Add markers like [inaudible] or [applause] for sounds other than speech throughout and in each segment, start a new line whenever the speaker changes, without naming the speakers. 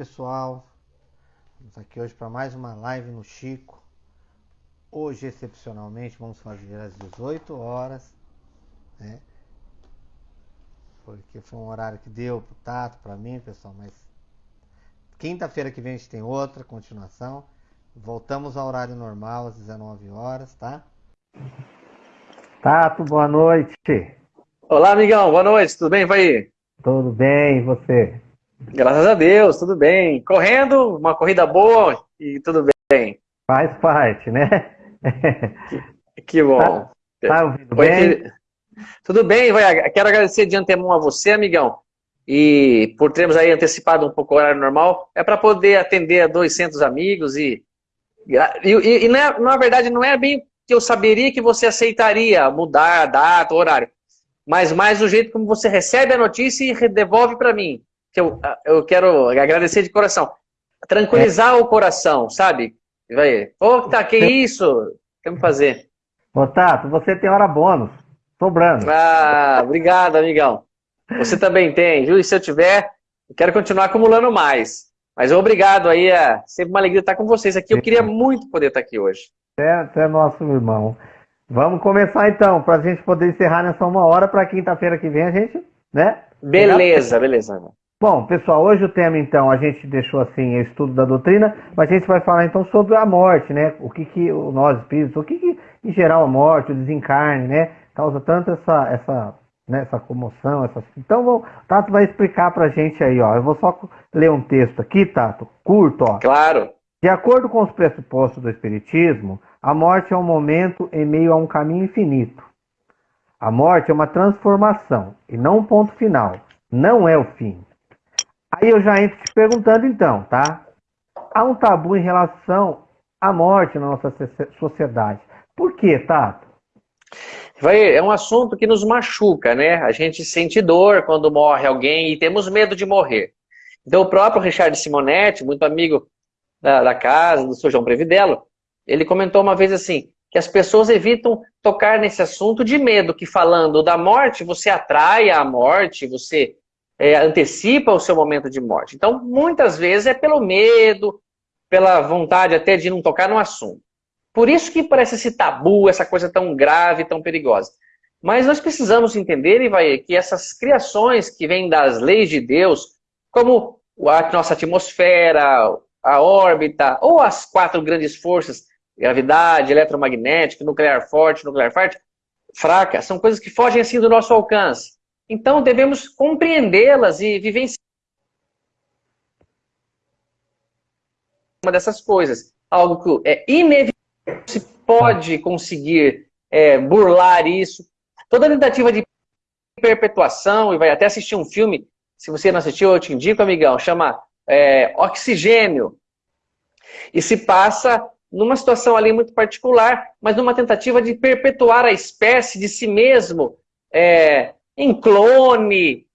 pessoal. Estamos aqui hoje para mais uma live no Chico. Hoje, excepcionalmente, vamos fazer às 18 horas, né? Porque foi um horário que deu pro Tato, para mim, pessoal, mas quinta-feira que vem a gente tem outra continuação. Voltamos ao horário normal às 19 horas, tá? Tato, boa noite.
Olá, amigão, boa noite, tudo bem, vai?
Tudo bem, e você?
Graças a Deus, tudo bem. Correndo, uma corrida boa e tudo bem.
Faz parte, né?
Que, que bom.
Tá, tá ouvindo bem?
Que... Tudo bem, vai. Quero agradecer de antemão a você, amigão, e por termos aí antecipado um pouco o horário normal, é para poder atender a 200 amigos e, e, e, e na, é, na verdade não é bem que eu saberia que você aceitaria mudar a data, o horário, mas mais o jeito como você recebe a notícia e devolve para mim que eu, eu quero agradecer de coração. Tranquilizar é. o coração, sabe? Vai, pô, tá, que isso? Temos que fazer.
Ô, Tato, você tem hora bônus, sobrando.
Ah, obrigado, amigão. Você também tem, viu? E se eu tiver, eu quero continuar acumulando mais. Mas obrigado aí, é sempre uma alegria estar com vocês aqui. Eu queria muito poder estar aqui hoje.
É, é nosso irmão. Vamos começar então, para a gente poder encerrar nessa uma hora, para quinta-feira que vem a gente, né?
Beleza, beleza.
Bom, pessoal, hoje o tema então a gente deixou assim o estudo da doutrina, mas a gente vai falar então sobre a morte, né? O que que nós espíritos, o que que em geral a morte, o desencarne, né, causa tanto essa essa né, essa comoção, essa... então vou, Tato vai explicar pra gente aí, ó. Eu vou só ler um texto aqui, Tato, curto, ó.
Claro.
De acordo com os pressupostos do espiritismo, a morte é um momento em meio a um caminho infinito. A morte é uma transformação e não um ponto final. Não é o fim. Aí eu já entro te perguntando então, tá? Há um tabu em relação à morte na nossa sociedade. Por que, Tato?
Vai, é um assunto que nos machuca, né? A gente sente dor quando morre alguém e temos medo de morrer. Então o próprio Richard Simonetti, muito amigo da, da casa, do Sr. João Previdelo, ele comentou uma vez assim, que as pessoas evitam tocar nesse assunto de medo, que falando da morte, você atrai a morte, você é, antecipa o seu momento de morte. Então, muitas vezes é pelo medo, pela vontade até de não tocar no assunto. Por isso que parece esse tabu, essa coisa tão grave, tão perigosa. Mas nós precisamos entender, Ivaí, que essas criações que vêm das leis de Deus, como a nossa atmosfera, a órbita, ou as quatro grandes forças, gravidade, eletromagnética, nuclear forte, nuclear forte, fraca, são coisas que fogem assim do nosso alcance. Então, devemos compreendê-las e vivenciar uma dessas coisas. Algo que é inevitável, se pode conseguir é, burlar isso. Toda tentativa de perpetuação, e vai até assistir um filme, se você não assistiu, eu te indico, amigão, chama é, Oxigênio. E se passa numa situação ali muito particular, mas numa tentativa de perpetuar a espécie de si mesmo, é, em clone.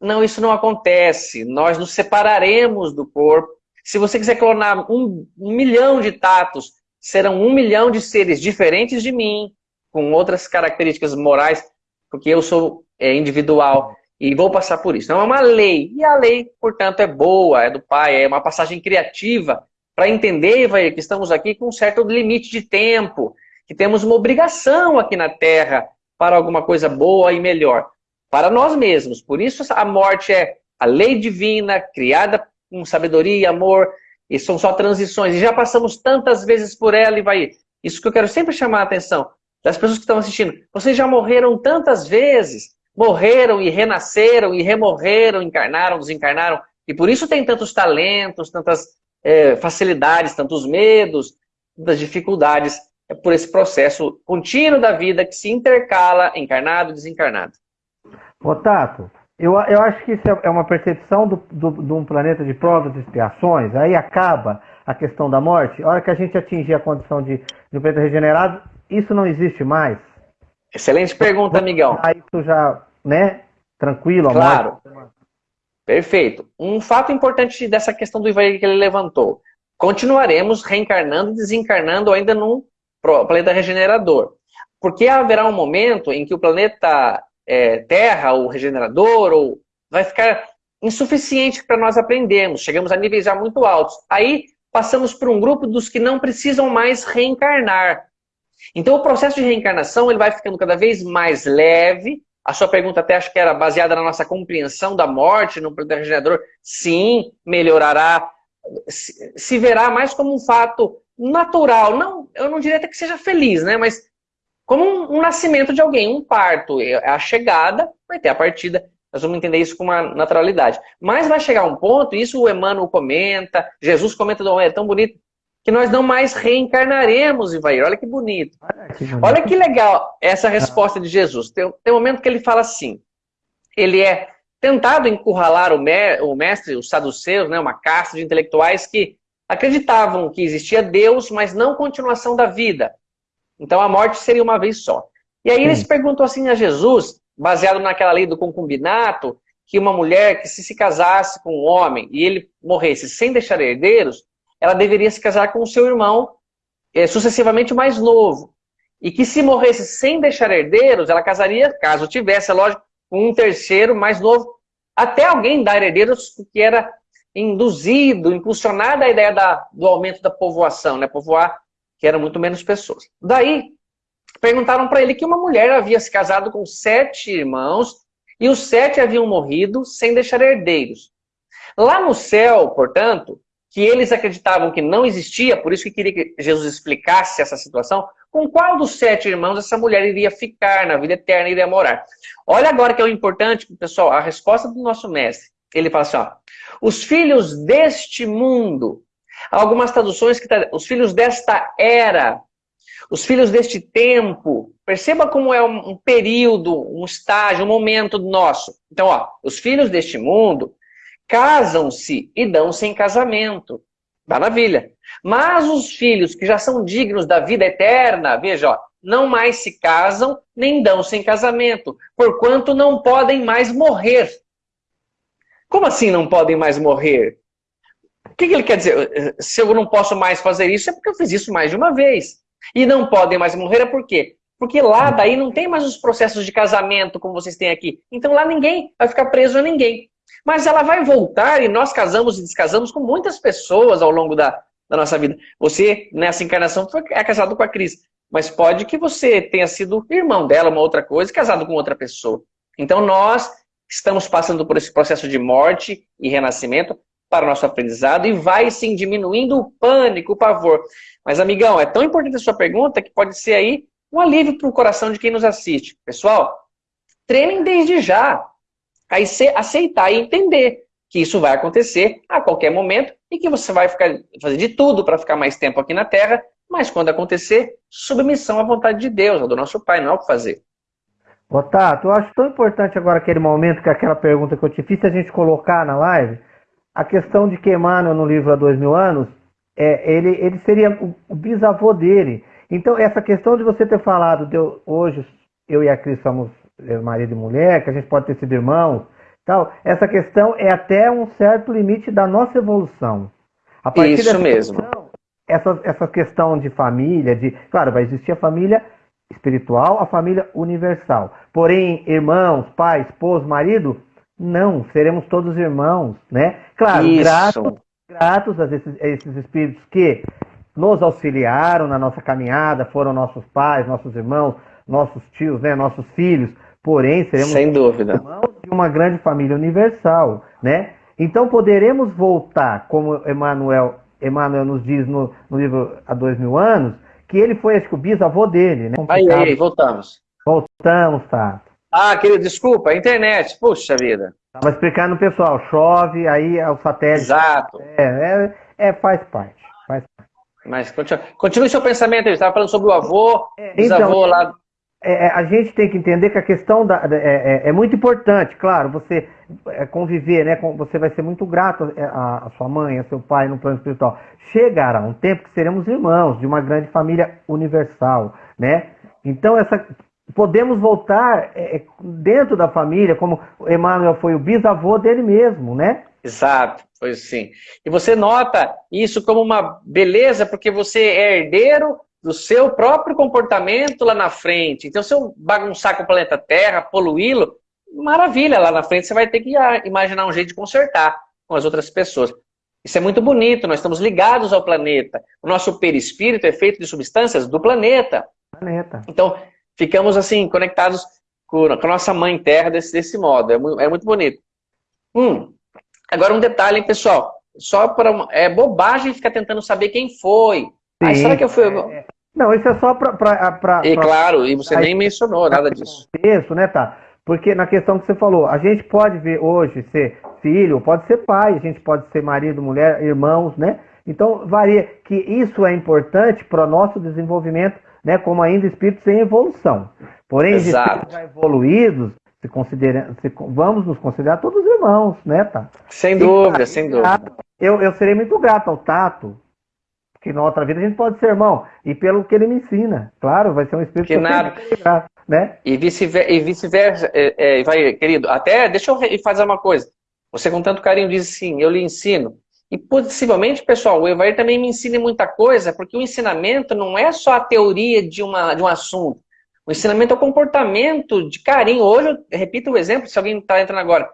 Não, isso não acontece. Nós nos separaremos do corpo. Se você quiser clonar um, um milhão de tatos, serão um milhão de seres diferentes de mim, com outras características morais, porque eu sou é, individual e vou passar por isso. Não é uma lei. E a lei, portanto, é boa, é do Pai, é uma passagem criativa para entender, vai, que estamos aqui com um certo limite de tempo, que temos uma obrigação aqui na Terra para alguma coisa boa e melhor para nós mesmos. Por isso a morte é a lei divina, criada com sabedoria e amor, e são só transições. E já passamos tantas vezes por ela e vai... Isso que eu quero sempre chamar a atenção das pessoas que estão assistindo. Vocês já morreram tantas vezes, morreram e renasceram e remorreram, encarnaram, desencarnaram, e por isso tem tantos talentos, tantas é, facilidades, tantos medos, tantas dificuldades. É por esse processo contínuo da vida que se intercala encarnado e desencarnado.
Ô Tato, eu, eu acho que isso é uma percepção do, do, de um planeta de provas e expiações, aí acaba a questão da morte, a hora que a gente atingir a condição de, de um planeta regenerado, isso não existe mais.
Excelente pergunta, amigão.
Isso já, né, tranquilo,
Claro. Morte. Perfeito. Um fato importante dessa questão do Ivaí que ele levantou. Continuaremos reencarnando e desencarnando ainda num planeta regenerador. Porque haverá um momento em que o planeta é, terra, ou regenerador, ou vai ficar insuficiente para nós aprendermos, chegamos a níveis já muito altos. Aí passamos por um grupo dos que não precisam mais reencarnar. Então o processo de reencarnação ele vai ficando cada vez mais leve. A sua pergunta até acho que era baseada na nossa compreensão da morte no planeta regenerador. Sim, melhorará, se verá mais como um fato natural. Não, eu não diria até que seja feliz, né? Mas como um, um nascimento de alguém, um parto. É a chegada, vai ter a partida. Nós vamos entender isso com uma naturalidade. Mas vai chegar um ponto, isso o Emmanuel comenta, Jesus comenta, é tão bonito, que nós não mais reencarnaremos, Ivair. Olha que bonito. Olha que, bonito. Olha que legal essa resposta de Jesus. Tem, tem um momento que ele fala assim, ele é tentado encurralar o, me, o mestre, os saduceus, né, uma casta de intelectuais que acreditavam que existia Deus, mas não continuação da vida. Então a morte seria uma vez só. E aí eles perguntam assim a Jesus, baseado naquela lei do concubinato, que uma mulher que se se casasse com um homem e ele morresse sem deixar herdeiros, ela deveria se casar com o seu irmão é, sucessivamente mais novo. E que se morresse sem deixar herdeiros, ela casaria, caso tivesse, é lógico, com um terceiro mais novo, até alguém dar herdeiros que era induzido, impulsionada a ideia da, do aumento da povoação, né? povoar que eram muito menos pessoas. Daí, perguntaram para ele que uma mulher havia se casado com sete irmãos e os sete haviam morrido sem deixar herdeiros. Lá no céu, portanto, que eles acreditavam que não existia, por isso que queria que Jesus explicasse essa situação, com qual dos sete irmãos essa mulher iria ficar na vida eterna, iria morar. Olha agora que é o importante, pessoal, a resposta do nosso mestre. Ele fala assim, ó, os filhos deste mundo, algumas traduções que tá, os filhos desta era, os filhos deste tempo, perceba como é um, um período, um estágio, um momento nosso. Então, ó, os filhos deste mundo casam-se e dão-se em casamento. Maravilha. Mas os filhos que já são dignos da vida eterna, veja, ó, não mais se casam, nem dão-se em casamento, porquanto não podem mais morrer. Como assim não podem mais morrer? O que, que ele quer dizer? Se eu não posso mais fazer isso, é porque eu fiz isso mais de uma vez. E não podem mais morrer, é por quê? Porque lá daí não tem mais os processos de casamento como vocês têm aqui. Então lá ninguém vai ficar preso a ninguém. Mas ela vai voltar e nós casamos e descasamos com muitas pessoas ao longo da, da nossa vida. Você, nessa encarnação, foi, é casado com a Cris. Mas pode que você tenha sido irmão dela, uma outra coisa, casado com outra pessoa. Então nós estamos passando por esse processo de morte e renascimento para o nosso aprendizado e vai sim diminuindo o pânico, o pavor. Mas, amigão, é tão importante a sua pergunta que pode ser aí um alívio para o coração de quem nos assiste. Pessoal, treinem desde já a aceitar e entender que isso vai acontecer a qualquer momento e que você vai ficar, fazer de tudo para ficar mais tempo aqui na Terra, mas quando acontecer, submissão à vontade de Deus, do nosso Pai, não é o que fazer.
Tato, eu acho tão importante agora aquele momento, que aquela pergunta que eu te fiz, a gente colocar na live, a questão de que Emmanuel, no livro Há Dois Mil Anos, é, ele, ele seria o, bisavô dele. Então, essa questão de você ter falado, de eu, hoje eu e a Cris somos é, marido e mulher, que a gente pode ter sido irmãos, tal, essa questão é até um certo limite da nossa evolução.
A partir Isso mesmo. Questão,
essa, essa questão de família, de claro, vai existir a família espiritual, a família universal. Porém, irmãos, pai, esposo, marido, não, seremos todos irmãos, né? Claro, gratos, gratos a esses, a esses espíritos que nos auxiliaram na nossa caminhada, foram nossos pais, nossos irmãos, nossos tios, né, nossos filhos. Porém, seremos
Sem dúvida.
irmãos de uma grande família universal, né? Então poderemos voltar, como Emmanuel, Emmanuel nos diz no, no livro Há Dois Mil Anos, que ele foi, acho que o bisavô dele, né?
Aí, aí, voltamos.
Voltamos, tá.
Ah, querido, desculpa, internet, puxa vida.
Estava explicando pessoal, chove, aí é o satélite.
Exato.
É, é, é faz parte. Faz parte.
Mas continue, continue seu pensamento, ele estava falando sobre o avô, é, bisavô então, lá.
É, é, a gente tem que entender que a questão da, é, é, é muito importante, claro, você conviver, né? Você vai ser muito grato a, a, sua mãe, a seu pai no plano espiritual. Chegará um tempo que seremos irmãos de uma grande família universal, né? Então essa podemos voltar é, dentro da família, como Emmanuel foi o bisavô dele mesmo, né?
Exato, pois sim. E você nota isso como uma beleza, porque você é herdeiro do seu próprio comportamento lá na frente. Então, se eu bagunçar com o planeta Terra, poluí-lo, maravilha, lá na frente você vai ter que imaginar um jeito de consertar com as outras pessoas. Isso é muito bonito, nós estamos ligados ao planeta. O nosso perispírito é feito de substâncias do planeta. planeta. Então, ficamos assim, conectados com a nossa mãe terra desse, desse modo. É muito, é muito bonito. Hum, agora um detalhe, hein, pessoal. Só para é bobagem ficar tentando saber quem foi. Sim, será que eu fui... É,
não, isso é só para...
E claro, e você nem mencionou nada disso.
Contexto, né, tá? Porque na questão que você falou, a gente pode ver hoje ser filho, pode ser pai, a gente pode ser marido, mulher, irmãos, né? Então varia que isso é importante para o nosso desenvolvimento, né? Como ainda espíritos em evolução. Porém, espíritos já evoluídos, se considera, se, vamos nos considerar todos irmãos, né, tá?
Sem dúvida, e, sem dúvida.
Eu, eu serei muito grato ao Tato, que na outra vida a gente pode ser irmão, e pelo que ele me ensina. Claro, vai ser um espírito
que nada. Grato, né? E vice-versa, vice é, é, vai, querido, até deixa eu fazer uma coisa. Você com tanto carinho diz assim, eu lhe ensino. E possivelmente, pessoal, o Evair também me ensina muita coisa, porque o ensinamento não é só a teoria de, uma, de um assunto. O ensinamento é o comportamento de carinho. Hoje, eu repito o exemplo, se alguém está entrando agora.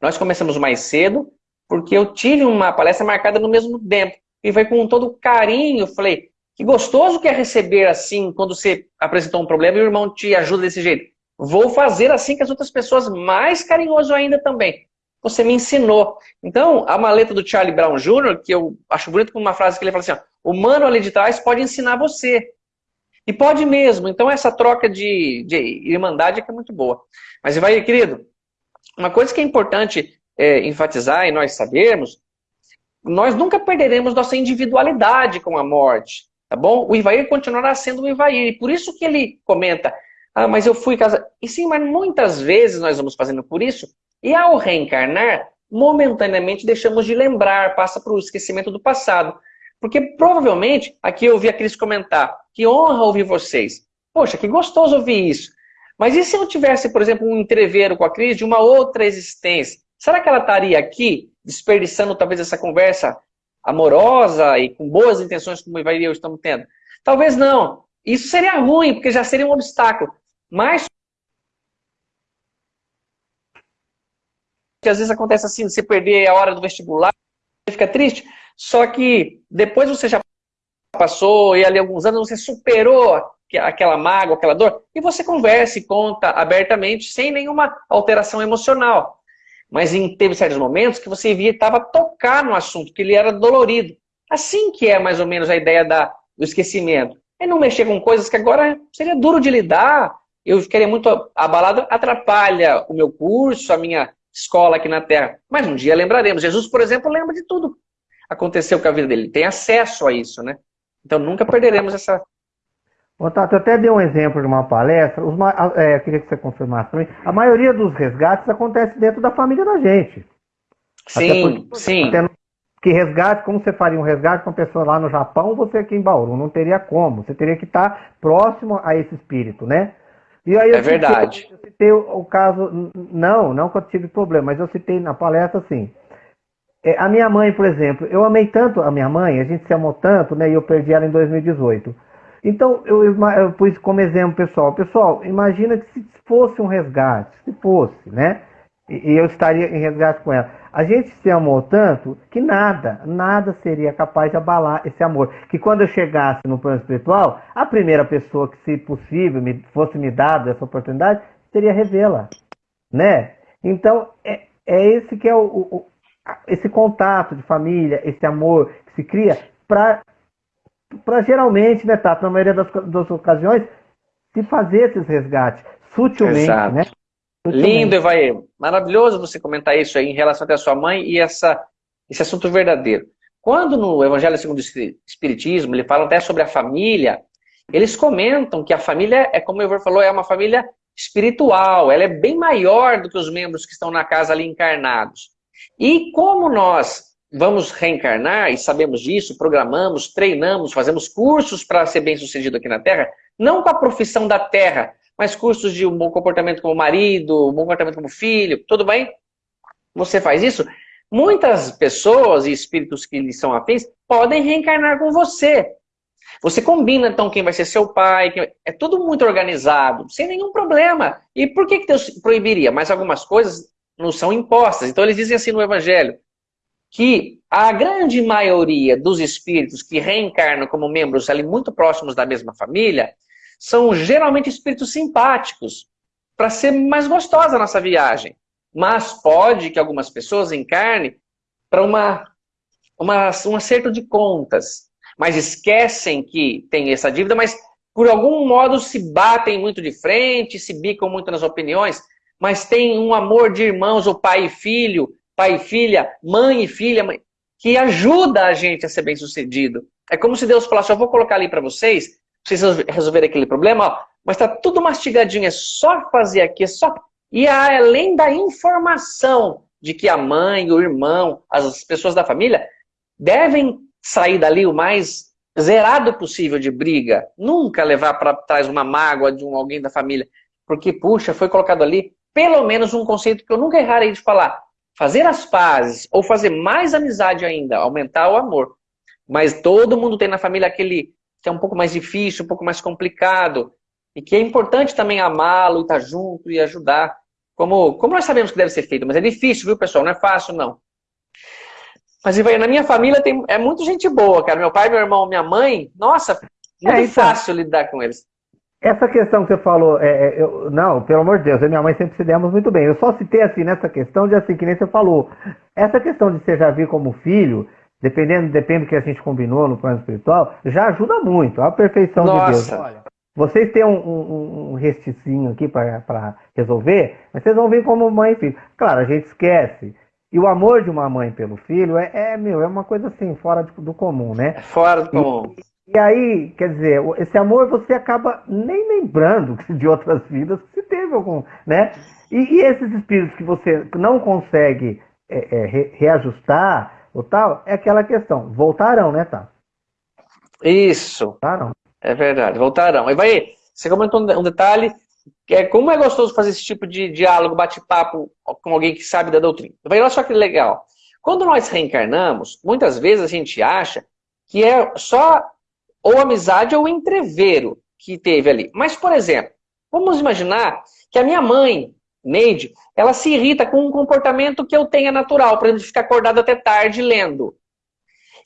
Nós começamos mais cedo, porque eu tive uma palestra marcada no mesmo tempo. E foi com todo carinho, falei, que gostoso que é receber assim, quando você apresentou um problema e o irmão te ajuda desse jeito. Vou fazer assim com as outras pessoas, mais carinhoso ainda também você me ensinou. Então, a maleta do Charlie Brown Jr., que eu acho bonito com uma frase que ele fala assim, ó, o mano ali de trás pode ensinar você. E pode mesmo. Então, essa troca de, de irmandade é que é muito boa. Mas, vai, querido, uma coisa que é importante é, enfatizar e nós sabermos, nós nunca perderemos nossa individualidade com a morte, tá bom? O Ivair continuará sendo o Ivair. E por isso que ele comenta, ah, mas eu fui casado. E sim, mas muitas vezes nós vamos fazendo por isso e ao reencarnar, momentaneamente deixamos de lembrar, passa para o esquecimento do passado. Porque provavelmente, aqui eu ouvi a Cris comentar, que honra ouvir vocês. Poxa, que gostoso ouvir isso. Mas e se eu tivesse, por exemplo, um entreveiro com a Cris de uma outra existência? Será que ela estaria aqui, desperdiçando talvez essa conversa amorosa e com boas intenções como eu e eu estamos tendo? Talvez não. Isso seria ruim, porque já seria um obstáculo. Mas que às vezes acontece assim, você perder a hora do vestibular, você fica triste, só que depois você já passou e ali alguns anos você superou aquela mágoa, aquela dor, e você conversa e conta abertamente, sem nenhuma alteração emocional. Mas em, teve certos momentos que você evitava tocar no assunto, que ele era dolorido. Assim que é mais ou menos a ideia da, do esquecimento. É não mexer com coisas que agora seria duro de lidar, eu ficaria muito abalado, atrapalha o meu curso, a minha escola aqui na Terra. Mas um dia lembraremos. Jesus, por exemplo, lembra de tudo. Aconteceu com a vida dele. Tem acesso a isso, né? Então nunca perderemos essa.
Tato, eu até dei um exemplo de uma palestra. Os, é, eu queria que você confirmasse também. A maioria dos resgates acontece dentro da família da gente.
Sim, porque, sim.
que resgate, como você faria um resgate com uma pessoa lá no Japão, você aqui em Bauru? Não teria como. Você teria que estar próximo a esse espírito, né?
E aí é verdade.
eu citei o, o, caso, não, não que eu tive problema, mas eu citei na palestra assim. É, a minha mãe, por exemplo, eu amei tanto a minha mãe, a gente se amou tanto, né? E eu perdi ela em 2018. Então, eu, eu pus como exemplo, pessoal. Pessoal, imagina que se fosse um resgate, se fosse, né? E, e eu estaria em resgate com ela. A gente se amou tanto que nada, nada seria capaz de abalar esse amor. Que quando eu chegasse no plano espiritual, a primeira pessoa que, se possível, me, fosse me dada essa oportunidade, seria revê-la. Né? Então, é, é esse que é o, o, esse contato de família, esse amor que se cria para para geralmente, né, Tato, na maioria das, das ocasiões, se fazer esses resgates sutilmente,
Exato.
né?
Lindo, Evair. Maravilhoso você comentar isso aí em relação até a sua mãe e essa, esse assunto verdadeiro. Quando no Evangelho segundo o Espiritismo, ele fala até sobre a família, eles comentam que a família, é como o Evair falou, é uma família espiritual, ela é bem maior do que os membros que estão na casa ali encarnados. E como nós vamos reencarnar, e sabemos disso, programamos, treinamos, fazemos cursos para ser bem sucedido aqui na Terra, não com a profissão da Terra, mas cursos de um bom comportamento como marido, um bom comportamento como filho, tudo bem? Você faz isso? Muitas pessoas e espíritos que lhe são afins podem reencarnar com você. Você combina, então, quem vai ser seu pai, é tudo muito organizado, sem nenhum problema. E por que, que Deus proibiria? Mas algumas coisas não são impostas. Então, eles dizem assim no Evangelho, que a grande maioria dos espíritos que reencarnam como membros ali muito próximos da mesma família, são geralmente espíritos simpáticos, para ser mais gostosa a nossa viagem. Mas pode que algumas pessoas encarnem para uma, uma, um acerto de contas, mas esquecem que tem essa dívida, mas por algum modo se batem muito de frente, se bicam muito nas opiniões, mas tem um amor de irmãos, o pai e filho, pai e filha, mãe e filha, mãe, que ajuda a gente a ser bem sucedido. É como se Deus falasse, eu vou colocar ali para vocês, pra vocês resolverem aquele problema, ó, mas está tudo mastigadinho, é só fazer aqui, é só... E além da informação de que a mãe, o irmão, as pessoas da família devem sair dali o mais zerado possível de briga. Nunca levar para trás uma mágoa de um, alguém da família. Porque, puxa, foi colocado ali pelo menos um conceito que eu nunca errarei de falar. Fazer as pazes, ou fazer mais amizade ainda, aumentar o amor. Mas todo mundo tem na família aquele que é um pouco mais difícil, um pouco mais complicado, e que é importante também amá-lo, estar junto e ajudar. Como, como nós sabemos que deve ser feito, mas é difícil, viu, pessoal? Não é fácil, não. Mas na minha família tem, é muito gente boa, cara. Meu pai, meu irmão, minha mãe, nossa, muito é, então, fácil lidar com eles.
Essa questão que você falou, é, é, eu, não, pelo amor de Deus, eu e minha mãe sempre se demos muito bem. Eu só citei assim nessa questão de assim, que nem você falou. Essa questão de você já vir como filho, dependendo, depende do que a gente combinou no plano espiritual, já ajuda muito. A perfeição Nossa. de Deus. Olha, vocês têm um, um, um resticinho aqui para resolver, mas vocês vão vir como mãe e filho. Claro, a gente esquece. E o amor de uma mãe pelo filho é, é meu, é uma coisa assim, fora do comum, né? É
fora do comum.
E, e aí, quer dizer, esse amor você acaba nem lembrando [laughs] de outras vidas que se teve algum, né? E, e esses espíritos que você não consegue é, é, re, reajustar ou tal, é aquela questão, voltarão, né, tá?
Isso. Voltarão. É verdade, voltarão. E vai, você comentou um detalhe, que é como é gostoso fazer esse tipo de diálogo, bate-papo com alguém que sabe da doutrina. Vai, olha só que legal. Quando nós reencarnamos, muitas vezes a gente acha que é só ou amizade ou entrevero que teve ali. Mas, por exemplo, vamos imaginar que a minha mãe, Neide, ela se irrita com um comportamento que eu tenha natural, exemplo, de ficar acordado até tarde lendo.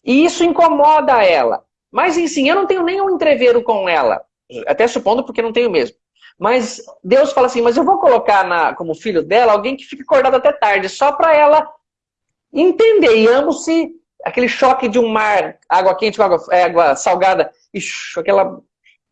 E isso incomoda ela. Mas, sim, eu não tenho nenhum entreveiro com ela. Até supondo porque não tenho mesmo. Mas Deus fala assim, mas eu vou colocar na, como filho dela alguém que fique acordado até tarde, só para ela entender. E amo-se aquele choque de um mar, água quente com água, é, água salgada, ixi, aquela...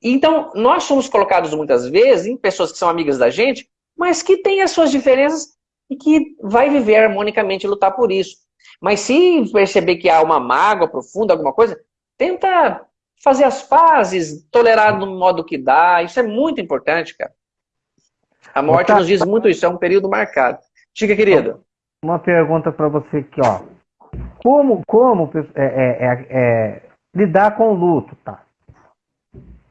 Então, nós somos colocados muitas vezes em pessoas que são amigas da gente, mas que têm as suas diferenças e que vai viver harmonicamente e lutar por isso. Mas se perceber que há uma mágoa profunda, alguma coisa, tenta fazer as pazes, tolerar no modo que dá. Isso é muito importante, cara. A morte nos diz muito isso, é um período marcado. Diga, querido.
Uma pergunta para você aqui, ó. Como, como é, é, é, é, lidar com o luto, tá?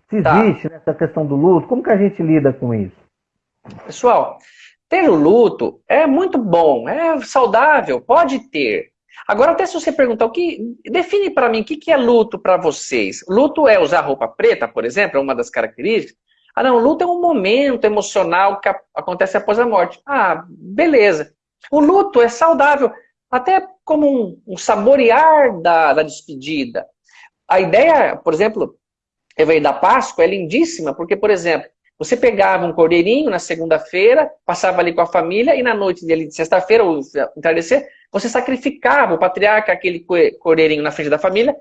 Se tá. existe tá. nessa questão do luto, como que a gente lida com isso?
Pessoal, ter o luto é muito bom, é saudável, pode ter. Agora, até se você perguntar, o que define para mim o que, que é luto para vocês. Luto é usar roupa preta, por exemplo, é uma das características. Ah, não, luto é um momento emocional que acontece após a morte. Ah, beleza. O luto é saudável, até como um, um saborear da, da despedida. A ideia, por exemplo, da Páscoa é lindíssima, porque, por exemplo, você pegava um cordeirinho na segunda-feira, passava ali com a família, e na noite dele de sexta-feira, ou entardecer, você sacrificava o patriarca, aquele cordeirinho na frente da família,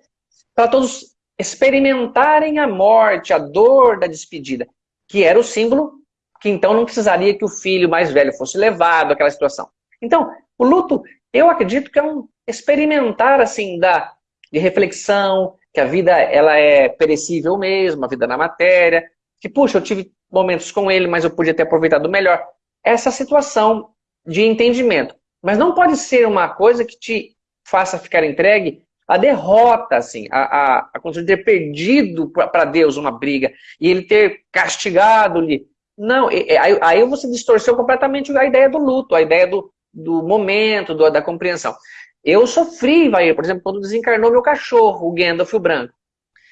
para todos experimentarem a morte, a dor da despedida, que era o símbolo que então não precisaria que o filho mais velho fosse levado àquela situação. Então, o luto, eu acredito que é um experimentar assim da de reflexão, que a vida ela é perecível mesmo, a vida na matéria, que puxa, eu tive momentos com ele, mas eu podia ter aproveitado melhor. Essa situação de entendimento. Mas não pode ser uma coisa que te faça ficar entregue a derrota, assim, a, a, a condição de ter perdido para Deus uma briga e ele ter castigado-lhe. Não, aí, aí você distorceu completamente a ideia do luto, a ideia do, do momento, do, da compreensão. Eu sofri, vai, por exemplo, quando desencarnou meu cachorro, o Gandalf o Branco.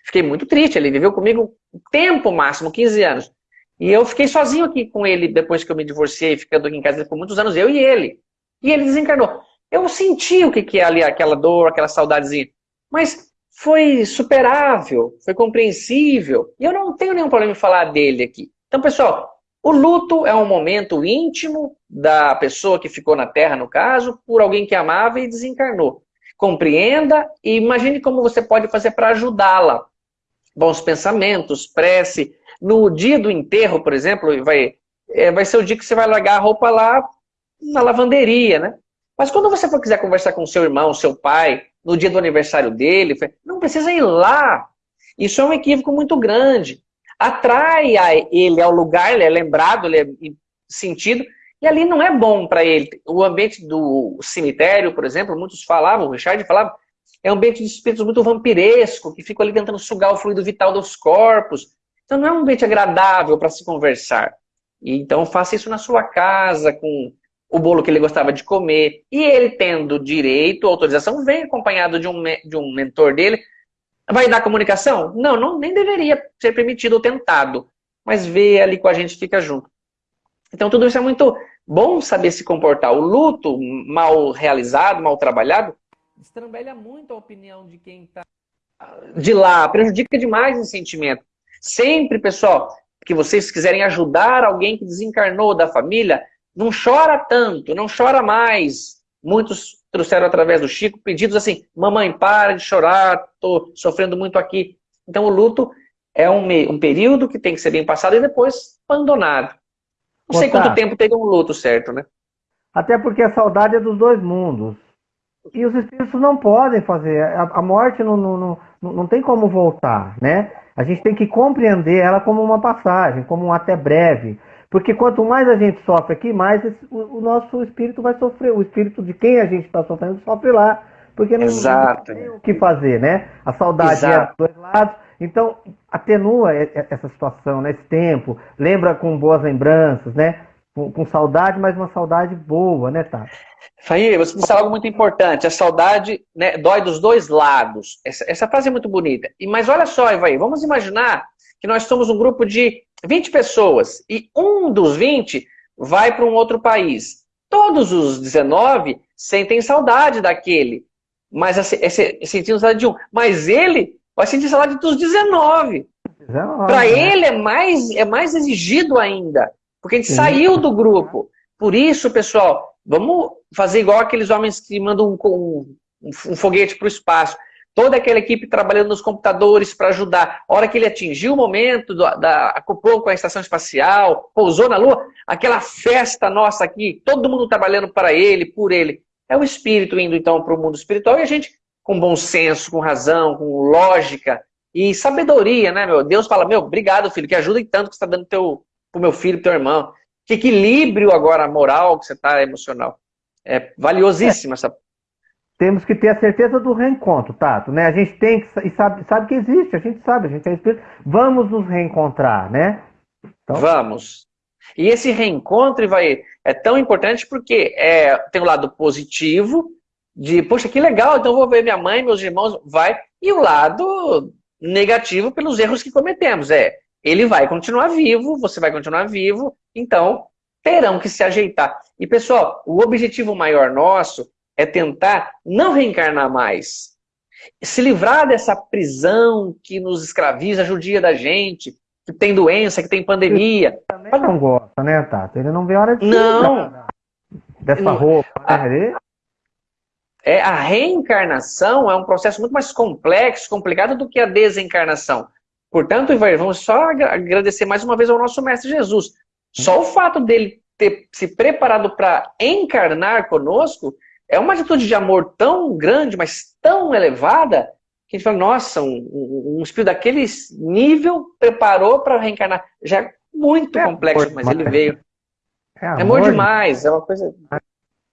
Fiquei muito triste, ele viveu comigo tempo máximo, 15 anos. E eu fiquei sozinho aqui com ele depois que eu me divorciei, ficando aqui em casa por muitos anos, eu e ele. E ele desencarnou. Eu senti o que, que é ali, aquela dor, aquela saudadezinha. Mas foi superável, foi compreensível. E eu não tenho nenhum problema em falar dele aqui. Então, pessoal, o luto é um momento íntimo da pessoa que ficou na Terra, no caso, por alguém que amava e desencarnou. Compreenda e imagine como você pode fazer para ajudá-la. Bons pensamentos, prece. No dia do enterro, por exemplo, vai, é, vai ser o dia que você vai largar a roupa lá na lavanderia, né? Mas quando você for quiser conversar com seu irmão, seu pai, no dia do aniversário dele, não precisa ir lá. Isso é um equívoco muito grande. Atrai ele ao lugar, ele é lembrado, ele é sentido, e ali não é bom para ele. O ambiente do cemitério, por exemplo, muitos falavam, o Richard falava, é um ambiente de espíritos muito vampiresco, que ficam ali tentando sugar o fluido vital dos corpos. Então não é um ambiente agradável para se conversar. Então faça isso na sua casa, com o bolo que ele gostava de comer. E ele tendo direito, autorização, vem acompanhado de um, de um mentor dele. Vai dar comunicação? Não, não, nem deveria ser permitido ou tentado. Mas vê ali com a gente, fica junto. Então tudo isso é muito bom saber se comportar. O luto mal realizado, mal trabalhado, estrambelha muito a opinião de quem está de lá, prejudica demais o sentimento. Sempre, pessoal, que vocês quiserem ajudar alguém que desencarnou da família, não chora tanto, não chora mais. Muitos trouxeram através do Chico pedidos assim, mamãe, para de chorar, estou sofrendo muito aqui. Então o luto é um, um período que tem que ser bem passado e depois abandonado. Não sei quanto tempo teve um luto certo, né?
Até porque a saudade é dos dois mundos. E os espíritos não podem fazer. A, morte não, não, não, não tem como voltar, né? A gente tem que compreender ela como uma passagem, como um até breve. Porque quanto mais a gente sofre aqui, mais o, nosso espírito vai sofrer. O espírito de quem a gente está sofrendo sofre lá. Porque não, não, tem o que fazer, né? A saudade Exato. é dos dois lados. Então, atenua essa situação, né? esse tempo. Lembra com boas lembranças, né? Com, com saudade, mas uma saudade boa, né, Tati?
Faí, você disse algo muito importante. A saudade né, dói dos dois lados. Essa, essa frase é muito bonita. E, mas olha só, Ivaí, vamos imaginar que nós somos um grupo de 20 pessoas e um dos 20 vai para um outro país. Todos os 19 sentem saudade daquele, mas sentindo saudade de um. Mas ele vai sentir saudade dos 19. 19 para né? ele é mais, é mais exigido ainda, porque a gente Sim. saiu do grupo. Por isso, pessoal, vamos fazer igual aqueles homens que mandam um, um, um foguete para o espaço toda aquela equipe trabalhando nos computadores para ajudar. A hora que ele atingiu o momento, da, da, acoplou com a estação espacial, pousou na Lua, aquela festa nossa aqui, todo mundo trabalhando para ele, por ele. É o espírito indo então para o mundo espiritual e a gente, com bom senso, com razão, com lógica e sabedoria, né, meu? Deus fala, meu, obrigado, filho, que ajuda tanto que você está dando teu, pro meu filho, pro teu irmão. Que equilíbrio agora moral que você está, emocional. É valiosíssima é. essa
temos que ter a certeza do reencontro, Tato, né? A gente tem que e sabe, sabe que existe, a gente sabe, a gente é espírito. Vamos nos reencontrar, né?
Então... Vamos. E esse reencontro vai é tão importante porque é, tem o lado positivo de, poxa, que legal, então vou ver minha mãe, meus irmãos, vai. E o lado negativo pelos erros que cometemos. É, ele vai continuar vivo, você vai continuar vivo, então terão que se ajeitar. E pessoal, o objetivo maior nosso é tentar não reencarnar mais. Se livrar dessa prisão que nos escraviza, judia da gente, que tem doença, que tem pandemia. Ele
também não gosta, né, Tato? Ele não vê a hora de
não.
dessa roupa, né?
É, a reencarnação é um processo muito mais complexo, complicado do que a desencarnação. Portanto, vamos só agradecer mais uma vez ao nosso Mestre Jesus. Só o fato dele ter se preparado para encarnar conosco é uma atitude de amor tão grande, mas tão elevada, que a gente fala, nossa, um, um espírito daquele nível preparou para reencarnar. Já é muito é complexo, mas ele veio. É amor, é amor demais, é uma coisa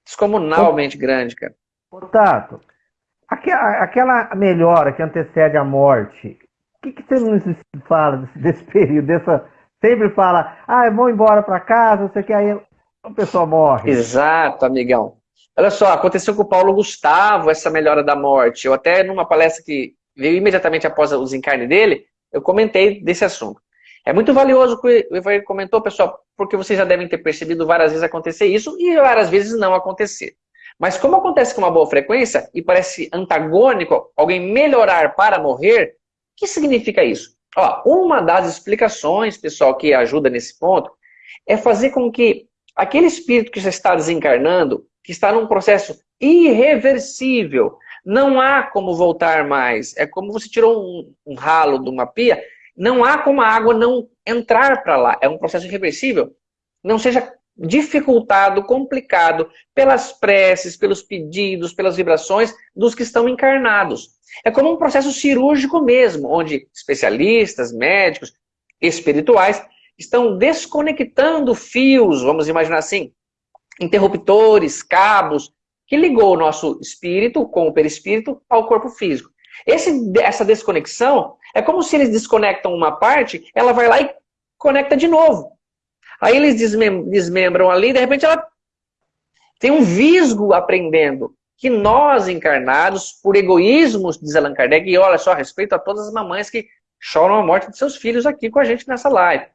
descomunalmente grande, cara.
Tato, aquela melhora que antecede a morte, que, que você nos fala desse, desse período, dessa... Sempre fala, ah, eu vou embora para casa, você quer aí a pessoa morre.
Exato, amigão. Olha só, aconteceu com o Paulo Gustavo essa melhora da morte. Eu até numa palestra que veio imediatamente após o desencarne dele, eu comentei desse assunto. É muito valioso o que o Evair comentou, pessoal, porque vocês já devem ter percebido várias vezes acontecer isso e várias vezes não acontecer. Mas como acontece com uma boa frequência e parece antagônico alguém melhorar para morrer, o que significa isso? Ó, uma das explicações, pessoal, que ajuda nesse ponto, é fazer com que aquele espírito que já está desencarnando, que está num processo irreversível, não há como voltar mais. É como você tirou um, um ralo de uma pia, não há como a água não entrar para lá. É um processo irreversível. Não seja dificultado, complicado pelas preces, pelos pedidos, pelas vibrações dos que estão encarnados. É como um processo cirúrgico mesmo, onde especialistas, médicos, espirituais estão desconectando fios, vamos imaginar assim, interruptores, cabos, que ligou o nosso espírito com o perispírito ao corpo físico. Esse, essa desconexão é como se eles desconectam uma parte, ela vai lá e conecta de novo. Aí eles desmem desmembram ali, de repente ela tem um visgo aprendendo que nós encarnados, por egoísmos, diz Allan Kardec, e olha só, respeito a todas as mamães que choram a morte de seus filhos aqui com a gente nessa live.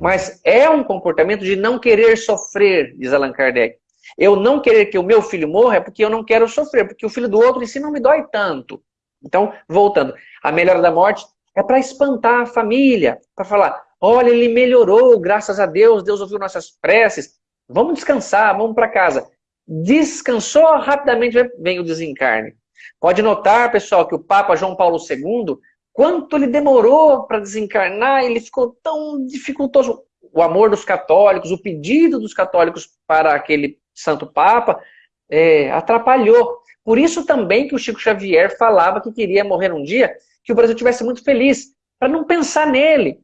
Mas é um comportamento de não querer sofrer, diz Allan Kardec. Eu não querer que o meu filho morra é porque eu não quero sofrer, porque o filho do outro em si não me dói tanto. Então, voltando, a melhora da morte é para espantar a família, para falar, olha, ele melhorou, graças a Deus, Deus ouviu nossas preces, vamos descansar, vamos para casa. Descansou, rapidamente vem o desencarne. Pode notar, pessoal, que o Papa João Paulo II, quanto ele demorou para desencarnar, ele ficou tão dificultoso. O amor dos católicos, o pedido dos católicos para aquele Santo Papa, é, atrapalhou. Por isso também que o Chico Xavier falava que queria morrer um dia, que o Brasil tivesse muito feliz, para não pensar nele,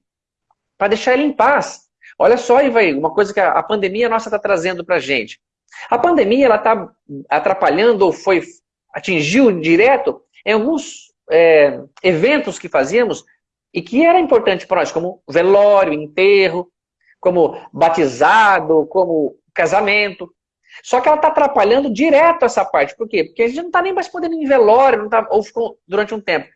para deixar ele em paz. Olha só, Ivaí, uma coisa que a, pandemia nossa está trazendo para a gente. A pandemia ela está atrapalhando ou foi atingiu direto em alguns é, eventos que fazíamos e que era importante para nós, como velório, enterro, como batizado, como casamento. Só que ela está atrapalhando direto essa parte. Por quê? Porque a gente não está nem mais podendo ir em velório, tá, ou ficou durante um tempo.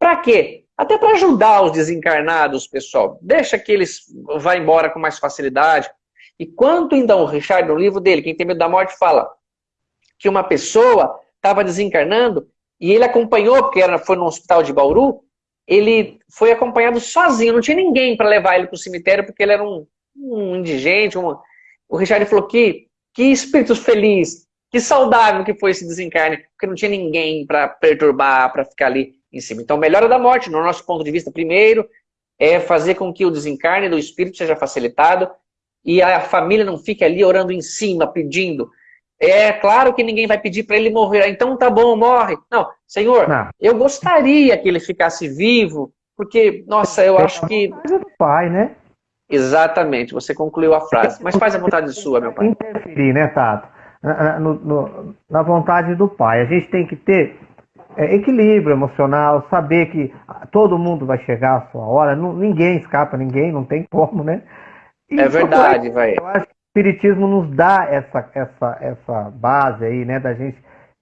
Para quê? Até para ajudar os desencarnados, pessoal. Deixa que eles vá embora com mais facilidade. E quanto então, o Richard, no livro dele, Quem Tem Medo da Morte, fala que uma pessoa estava desencarnando e ele acompanhou, porque era, foi no hospital de Bauru, ele foi acompanhado sozinho, não tinha ninguém para levar ele para o cemitério, porque ele era um, um indigente. O Richard falou que que espírito feliz, que saudável que foi esse desencarne, porque não tinha ninguém para perturbar, para ficar ali em cima. Então, melhora da morte, no nosso ponto de vista, primeiro, é fazer com que o desencarne do espírito seja facilitado e a família não fique ali orando em cima, pedindo. É claro que ninguém vai pedir para ele morrer, então tá bom, morre. Não, Senhor, não. eu gostaria que ele ficasse vivo, porque, nossa, eu acho que...
do pai, né?
Exatamente, você concluiu a frase. Mas faz a vontade [laughs] sua, meu pai.
Interferir, né, Tato? Na, no, no, na vontade do pai. A gente tem que ter é, equilíbrio emocional, saber que todo mundo vai chegar a sua hora, não, ninguém escapa, ninguém, não tem como, né?
E é verdade, vai.
Eu acho que o Espiritismo nos dá essa, essa, essa base aí, né, da gente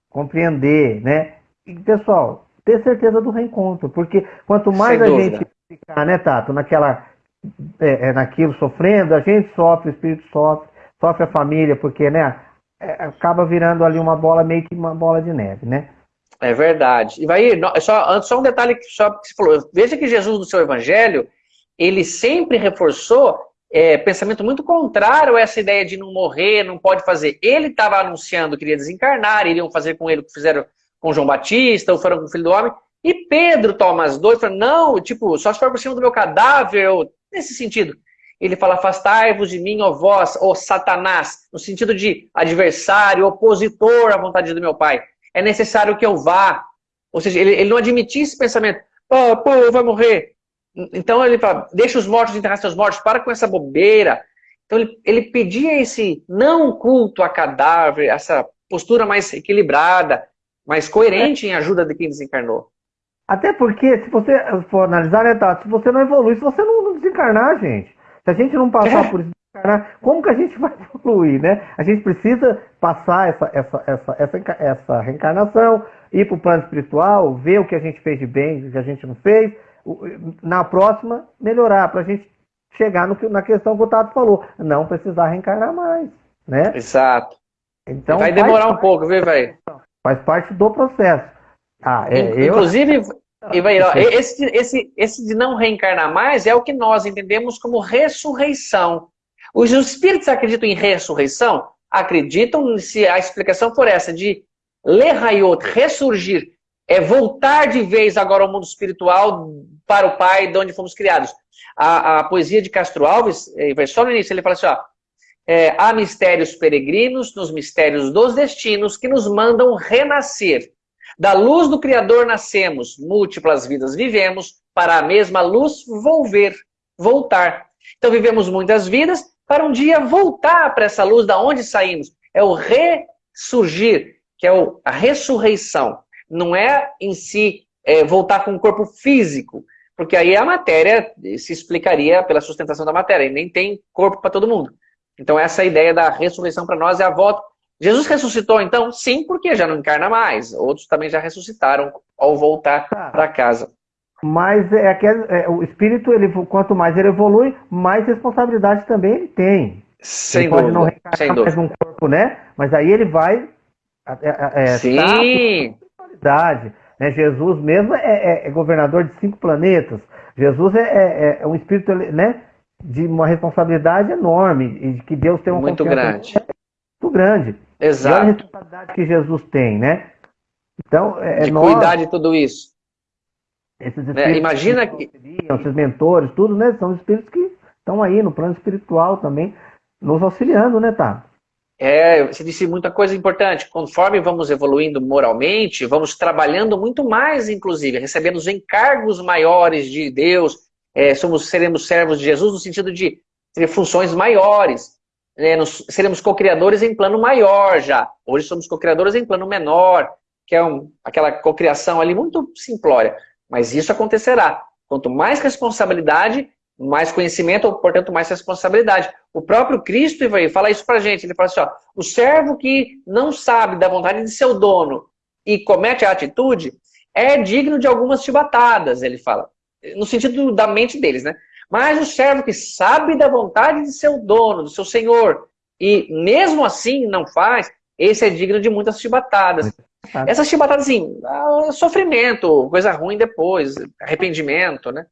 compreender, né? E, pessoal, ter certeza do reencontro, porque quanto mais Sem a dúvida. gente ficar, né, Tato, naquela é, é, naquilo sofrendo, a gente sofre, o espírito sofre, sofre a família, porque né, é, acaba virando ali uma bola, meio que uma bola de neve, né?
É verdade. E vai só, só um detalhe que, só, que você falou. Veja que Jesus, no seu evangelho, ele sempre reforçou é, pensamento muito contrário a essa ideia de não morrer, não pode fazer. Ele estava anunciando que iria desencarnar, iriam fazer com ele o que fizeram com João Batista, ou foram com o Filho do Homem. E Pedro toma as dores e fala, não, tipo, só se for por cima do meu cadáver, ou Nesse sentido, ele fala, afastai-vos de mim, ó vós, ó Satanás, no sentido de adversário, opositor à vontade do meu pai. É necessário que eu vá. Ou seja, ele, ele não admitia esse pensamento, oh, pô, vai morrer. Então ele fala, deixa os mortos enterrar seus mortos, para com essa bobeira. Então ele, ele pedia esse não culto a cadáver, essa postura mais equilibrada, mais coerente em ajuda de quem desencarnou.
Até porque, se você for analisar, né, Tato, se você não evolui, se você não, não desencarnar, gente, se a gente não passar é. por isso, como que a gente [laughs] vai evoluir, né? A gente precisa passar essa, essa, essa, essa, essa reencarnação, ir para o plano espiritual, ver o que a gente fez de bem, o que a gente não fez, na próxima melhorar, para a gente chegar no, na questão que o Tato falou, não precisar reencarnar mais, né?
Exato. Então, vai demorar um pouco, viu, velho?
Faz parte do processo.
Ah, é, Inclusive, eu... esse, esse, esse de não reencarnar mais é o que nós entendemos como ressurreição. Os espíritos acreditam em ressurreição? Acreditam se a explicação for essa, de leraiot, ressurgir, é voltar de vez agora ao mundo espiritual para o Pai, de onde fomos criados. A, a poesia de Castro Alves, eh, só no início, ele fala assim, ó, é, há mistérios peregrinos nos mistérios dos destinos que nos mandam renascer. Da luz do Criador nascemos, múltiplas vidas vivemos, para a mesma luz volver, voltar. Então vivemos muitas vidas para um dia voltar para essa luz da onde saímos. É o ressurgir, que é a ressurreição. Não é em si é, voltar com o corpo físico, porque aí a matéria se explicaria pela sustentação da matéria, e nem tem corpo para todo mundo. Então essa ideia da ressurreição para nós é a volta. Jesus ressuscitou então? Sim, porque já não encarna mais. Outros também já ressuscitaram ao voltar para casa.
Mas é aquele, é, o espírito, ele, quanto mais ele evolui, mais responsabilidade também ele tem.
Sem ele dúvida. Pode não mais
num corpo, né? Mas aí ele vai
é, é, Sim.
responsabilidade. Né? Jesus mesmo é, é, é, governador de cinco planetas. Jesus é, é, um espírito, né? de uma responsabilidade enorme e de que Deus tem uma
muito grande.
Muito grande.
Exato. E
a responsabilidade que Jesus tem, né? Então,
é, é de nós, cuidar de tudo isso. Esses é, imagina que,
esses mentores, tudo, né? São espíritos que estão aí no plano espiritual também, nos auxiliando, né, tá?
É, você disse muita coisa importante. Conforme vamos evoluindo moralmente, vamos trabalhando muito mais, inclusive, recebendo os encargos maiores de Deus, é, somos, seremos servos de Jesus no sentido de ter funções maiores. Né? Nos, seremos co-criadores em plano maior já. Hoje somos co-criadores em plano menor, que é um, aquela co-criação ali muito simplória. Mas isso acontecerá. Quanto mais responsabilidade, mais conhecimento, portanto, mais responsabilidade. O próprio Cristo vai fala isso pra gente. Ele fala assim, ó, o servo que não sabe da vontade de seu dono e comete a atitude é digno de algumas chibatadas, ele fala no sentido da mente deles, né? Mas o servo que sabe da vontade de seu dono, do seu senhor, e mesmo assim não faz, esse é digno de muitas chibatadas. Essas chibatadas, assim, ah, sofrimento, coisa ruim depois, arrependimento, né?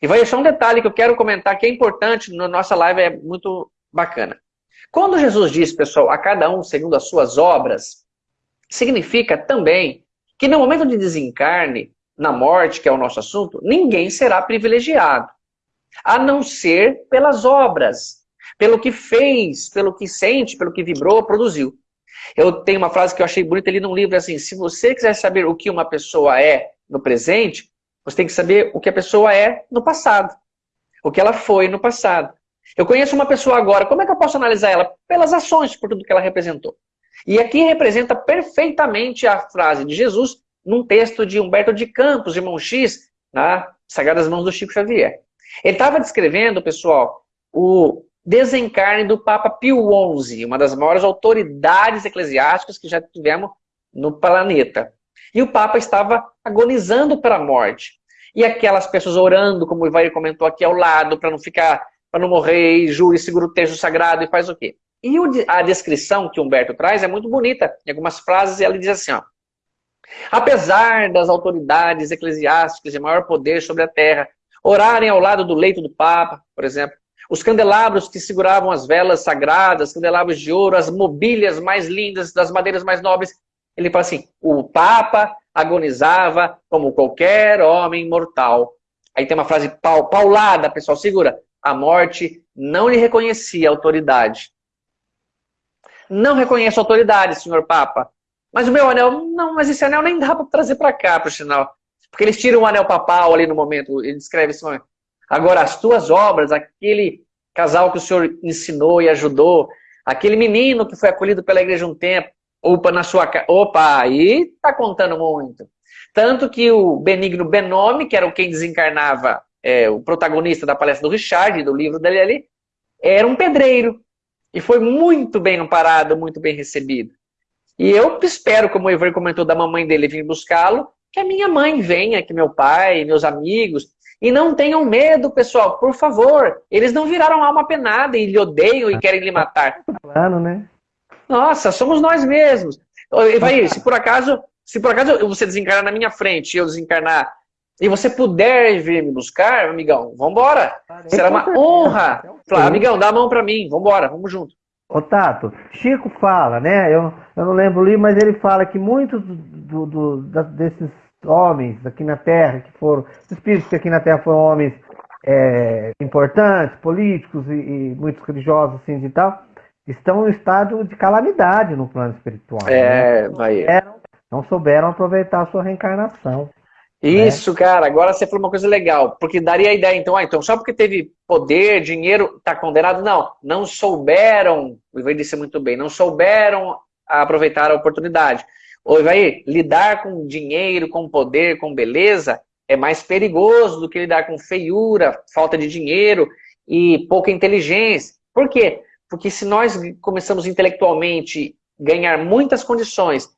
E vai deixar um detalhe que eu quero comentar que é importante na nossa live, é muito bacana. Quando Jesus diz, pessoal, a cada um segundo as suas obras, significa também que no momento de desencarne, na morte, que é o nosso assunto, ninguém será privilegiado. A não ser pelas obras, pelo que fez, pelo que sente, pelo que vibrou, produziu. Eu tenho uma frase que eu achei bonita ali num livro, assim, se você quiser saber o que uma pessoa é no presente, você tem que saber o que a pessoa é no passado. O que ela foi no passado. Eu conheço uma pessoa agora, como é que eu posso analisar ela? Pelas ações, por tudo que ela representou. E aqui representa perfeitamente a frase de Jesus, num texto de Humberto de Campos, irmão X, na Sagradas Mãos do Chico Xavier. Ele estava descrevendo, pessoal, o desencarne do Papa Pio XI, uma das maiores autoridades eclesiásticas que já tivemos no planeta. E o Papa estava agonizando pela morte. E aquelas pessoas orando, como o Ivair comentou aqui ao lado, para não ficar, para não morrer, e jura e segura o texto sagrado e faz o quê? E a descrição que Humberto traz é muito bonita. Em algumas frases ele diz assim, ó, Apesar das autoridades eclesiásticas de maior poder sobre a terra orarem ao lado do leito do Papa, por exemplo, os candelabros que seguravam as velas sagradas, candelabros de ouro, as mobílias mais lindas, das madeiras mais nobres, ele fala assim, o Papa agonizava como qualquer homem mortal. Aí tem uma frase paulada, pessoal, segura. A morte não lhe reconhecia autoridade. Não reconheço autoridade, senhor Papa. Mas o meu anel, não, mas esse anel nem dá para trazer para cá, por sinal. Porque eles tiram o anel papal ali no momento, ele descreve esse momento. Agora, as tuas obras, aquele casal que o senhor ensinou e ajudou, aquele menino que foi acolhido pela igreja um tempo, opa, na sua casa, opa, aí tá contando muito. Tanto que o Benigno Benome, que era quem desencarnava é, o protagonista da palestra do Richard, do livro dele ali, era um pedreiro. E foi muito bem amparado, muito bem recebido. E eu espero, como o Ivan comentou da mamãe dele vir buscá-lo, que a minha mãe venha, que meu pai, meus amigos, e não tenham medo, pessoal, por favor. Eles não viraram alma penada e lhe odeiam e querem lhe matar.
Claro, né?
Nossa, somos nós mesmos. Vai, se por acaso, se por acaso você desencarnar na minha frente e eu desencarnar e você puder vir me buscar, amigão, vambora. Será uma honra. Falar, amigão, dá a mão para mim, vambora, vamos junto.
Ô Tato, Chico fala, né? Eu, eu não lembro o livro, mas ele fala que muitos do, do, do, desses homens aqui na Terra, que foram, espíritos que aqui na Terra foram homens é, importantes, políticos e, e, muitos religiosos assim e tal, estão em estado de calamidade no plano espiritual.
É, né? vai.
não souberam aproveitar a sua reencarnação.
Né? Isso, né? cara, agora você falou uma coisa legal, porque daria a ideia, então, ah, então só porque teve poder, dinheiro, está condenado? Não, não souberam, o Ivair disse muito bem, não souberam aproveitar a oportunidade. Ô Ivair, lidar com dinheiro, com poder, com beleza, é mais perigoso do que lidar com feiura, falta de dinheiro e pouca inteligência. Por quê? Porque se nós começamos intelectualmente ganhar muitas condições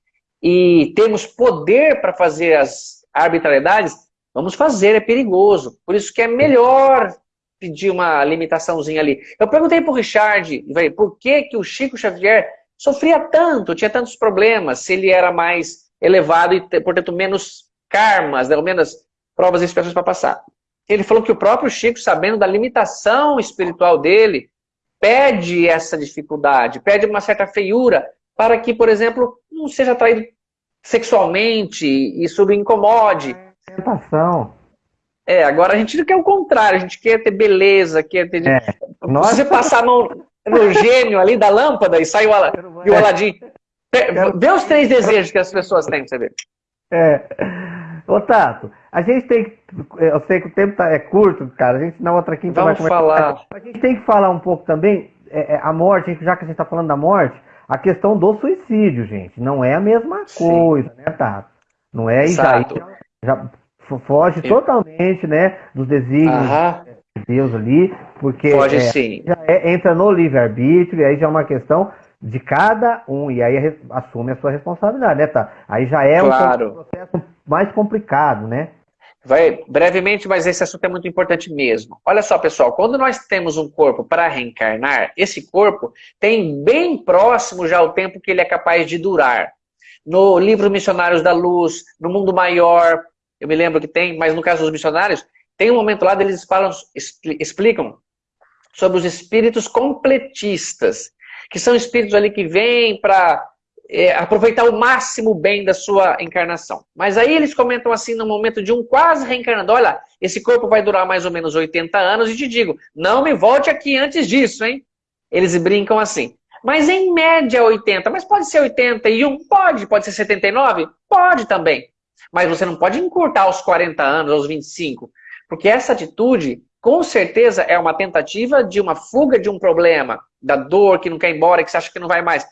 e temos poder para fazer as arbitrariedades, vamos fazer, é perigoso. Por isso que é melhor pedir uma limitaçãozinha ali. Eu perguntei para o Richard, por que, que o Chico Xavier sofria tanto, tinha tantos problemas, se ele era mais elevado e, portanto, menos karmas, né, menos provas e expiações para passar. Ele falou que o próprio Chico, sabendo da limitação espiritual dele, pede essa dificuldade, pede uma certa feiura, para que, por exemplo, não seja atraído sexualmente, isso o incomode.
Tentação.
É, agora a gente quer o contrário, a gente quer ter beleza, quer ter... É. Nós... Se você passar a mão no gênio ali da lâmpada e sai o, Al... e o Aladim... Vê os três desejos que as pessoas têm, você ver.
É. Ô, Tato, a gente tem que. Eu sei que o tempo tá, é curto, cara. A gente na outra quinta
Vamos vai falar.
A gente tem que falar um pouco também. É, é, a morte, já que a gente está falando da morte, a questão do suicídio, gente, não é a mesma coisa, Sim. né, Tato? Não é Exato. já, já foge Eu... totalmente, né, dos desígnios de Deus ali, porque
Pode é, sim.
já é, entra no livre-arbítrio, e aí já é uma questão de cada um, e aí assume a sua responsabilidade, né, tá? Aí já é claro. um processo mais complicado, né?
Vai brevemente, mas esse assunto é muito importante mesmo. Olha só, pessoal, quando nós temos um corpo para reencarnar, esse corpo tem bem próximo já o tempo que ele é capaz de durar. No livro Missionários da Luz, no Mundo Maior, eu me lembro que tem, mas no caso dos missionários, tem um momento lá eles falam, explicam sobre os espíritos completistas, que são espíritos ali que vêm para é, aproveitar o máximo bem da sua encarnação. Mas aí eles comentam assim, no momento de um quase reencarnando, olha, esse corpo vai durar mais ou menos 80 anos, e te digo, não me volte aqui antes disso, hein? Eles brincam assim. Mas em média 80, mas pode ser 81? Pode. Pode ser 79? Pode também. Mas você não pode encurtar aos 40 anos, aos 25. Porque essa atitude, com certeza, é uma tentativa de uma fuga de um problema, da dor que não quer ir embora, que você acha que não vai mais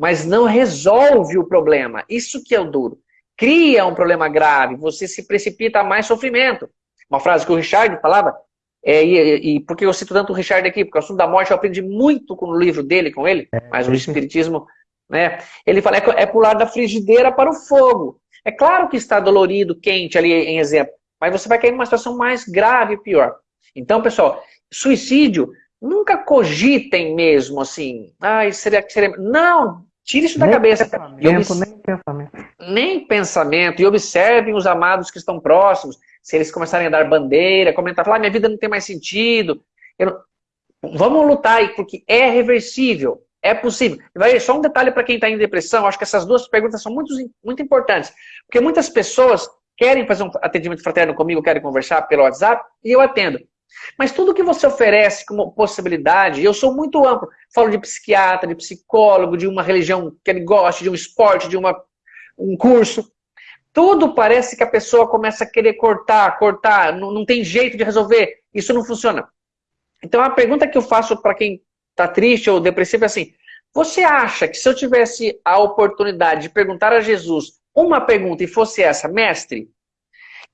mas não resolve o problema. Isso que é o duro. Cria um problema grave, você se precipita a mais sofrimento. Uma frase que o Richard falava, é, e, e por que eu cito tanto o Richard aqui? Porque o assunto da morte eu aprendi muito com o livro dele, com ele, é, mas o Espiritismo, né? Ele fala, é, é pular da frigideira para o fogo. É claro que está dolorido, quente ali em exemplo, mas você vai cair numa situação mais grave e pior. Então, pessoal, suicídio, nunca cogitem mesmo assim, ai, seria que seria... Não, Tire isso da nem cabeça.
Pensamento, nem pensamento.
Nem pensamento. E observem os amados que estão próximos. Se eles começarem a dar bandeira, comentar, falar, ah, minha vida não tem mais sentido. Não... Vamos lutar aí, porque é reversível. É possível. Vai, só um detalhe para quem está em depressão, acho que essas duas perguntas são muito, muito importantes. Porque muitas pessoas querem fazer um atendimento fraterno comigo, querem conversar pelo WhatsApp, e eu atendo. Mas tudo que você oferece como possibilidade, eu sou muito amplo. Falo de psiquiatra, de psicólogo, de uma religião que ele goste, de um esporte, de uma, um curso. Tudo parece que a pessoa começa a querer cortar, cortar, não, não tem jeito de resolver. Isso não funciona. Então a pergunta que eu faço para quem está triste ou depressivo é assim, você acha que se eu tivesse a oportunidade de perguntar a Jesus uma pergunta e fosse essa, mestre,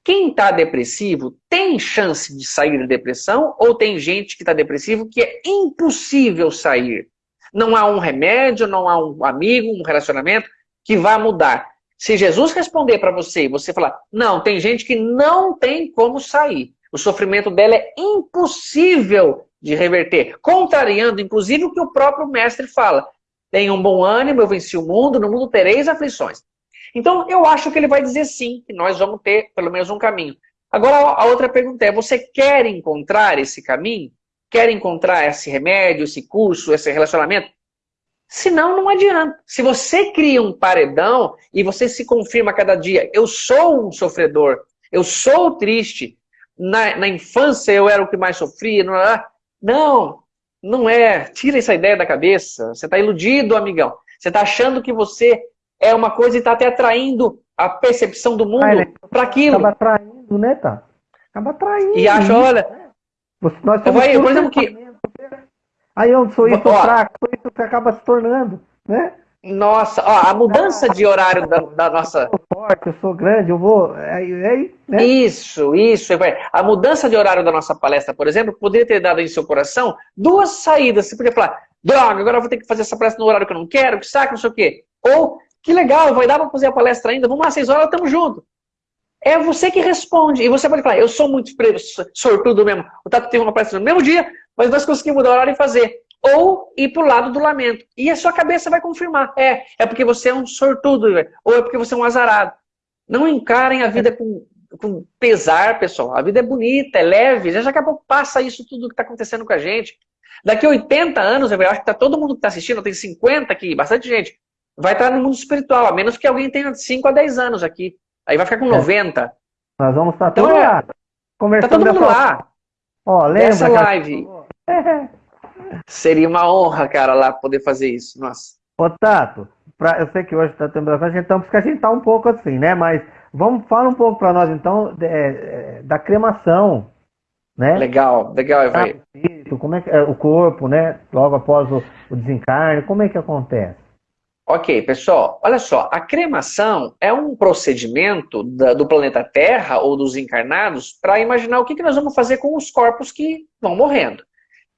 quem está depressivo tem chance de sair da depressão ou tem gente que está depressivo que é impossível sair? Não há um remédio, não há um amigo, um relacionamento que vai mudar. Se Jesus responder para você e você falar, não, tem gente que não tem como sair. O sofrimento dela é impossível de reverter, contrariando inclusive o que o próprio mestre fala. Tenha um bom ânimo, eu venci o mundo, no mundo tereis aflições. Então, eu acho que ele vai dizer sim, que nós vamos ter pelo menos um caminho. Agora, a outra pergunta é, você quer encontrar esse caminho? Quer encontrar esse remédio, esse curso, esse relacionamento? Senão, não adianta. Se você cria um paredão e você se confirma cada dia, eu sou um sofredor, eu sou triste, na, na infância eu era o que mais sofria, não, não, não é. Tira essa ideia da cabeça. Você está iludido, amigão. Você está achando que você é uma coisa e está até atraindo a percepção do mundo ah, para aquilo.
Acaba atraindo, né, tá? Acaba atraindo.
E acha, olha...
Nós somos eu, por exemplo, que... Aí eu sou isso fraco, sou isso que acaba se tornando, né?
Nossa, ó, a mudança de horário da, da nossa.
Eu sou forte, eu sou grande, eu vou. Aí, aí,
né? Isso, isso. A mudança de horário da nossa palestra, por exemplo, poderia ter dado em seu coração duas saídas. Você podia falar, droga, agora eu vou ter que fazer essa palestra no horário que eu não quero, que saco, não sei o quê. Ou, que legal, vai dar para fazer a palestra ainda, vamos lá, seis horas, estamos juntos. É você que responde. E você pode falar, eu sou muito sortudo mesmo. O Tato teve uma palestra no mesmo dia, mas nós conseguimos mudar o horário e fazer ou ir para o lado do lamento. E a sua cabeça vai confirmar. É, é porque você é um sortudo, ou é porque você é um azarado. Não encarem a vida com, com pesar, pessoal. A vida é bonita, é leve. Já daqui a pouco passa isso tudo que está acontecendo com a gente. Daqui a 80 anos, eu acho que tá todo mundo que está assistindo, tem 50 aqui, bastante gente, vai estar no mundo espiritual, a menos que alguém tenha 5 a 10 anos aqui. Aí vai ficar com 90. É.
Nós vamos estar então, todos é, lá.
Conversando tá todo mundo lá.
Ó, lembra, Essa
live. É. [laughs] Seria uma honra, cara, lá poder fazer isso. Nossa.
Ô, Tato, pra, eu sei que hoje está tendo bastante, então, porque a gente tá um pouco assim, né? Mas vamos falar um pouco para nós, então, de, é, da cremação, né?
Legal, legal, vai.
Como é que é, o corpo, né? Logo após o, o desencarne, como é que acontece?
Ok, pessoal, olha só, a cremação é um procedimento da, do planeta Terra ou dos encarnados para imaginar o que, que nós vamos fazer com os corpos que vão morrendo.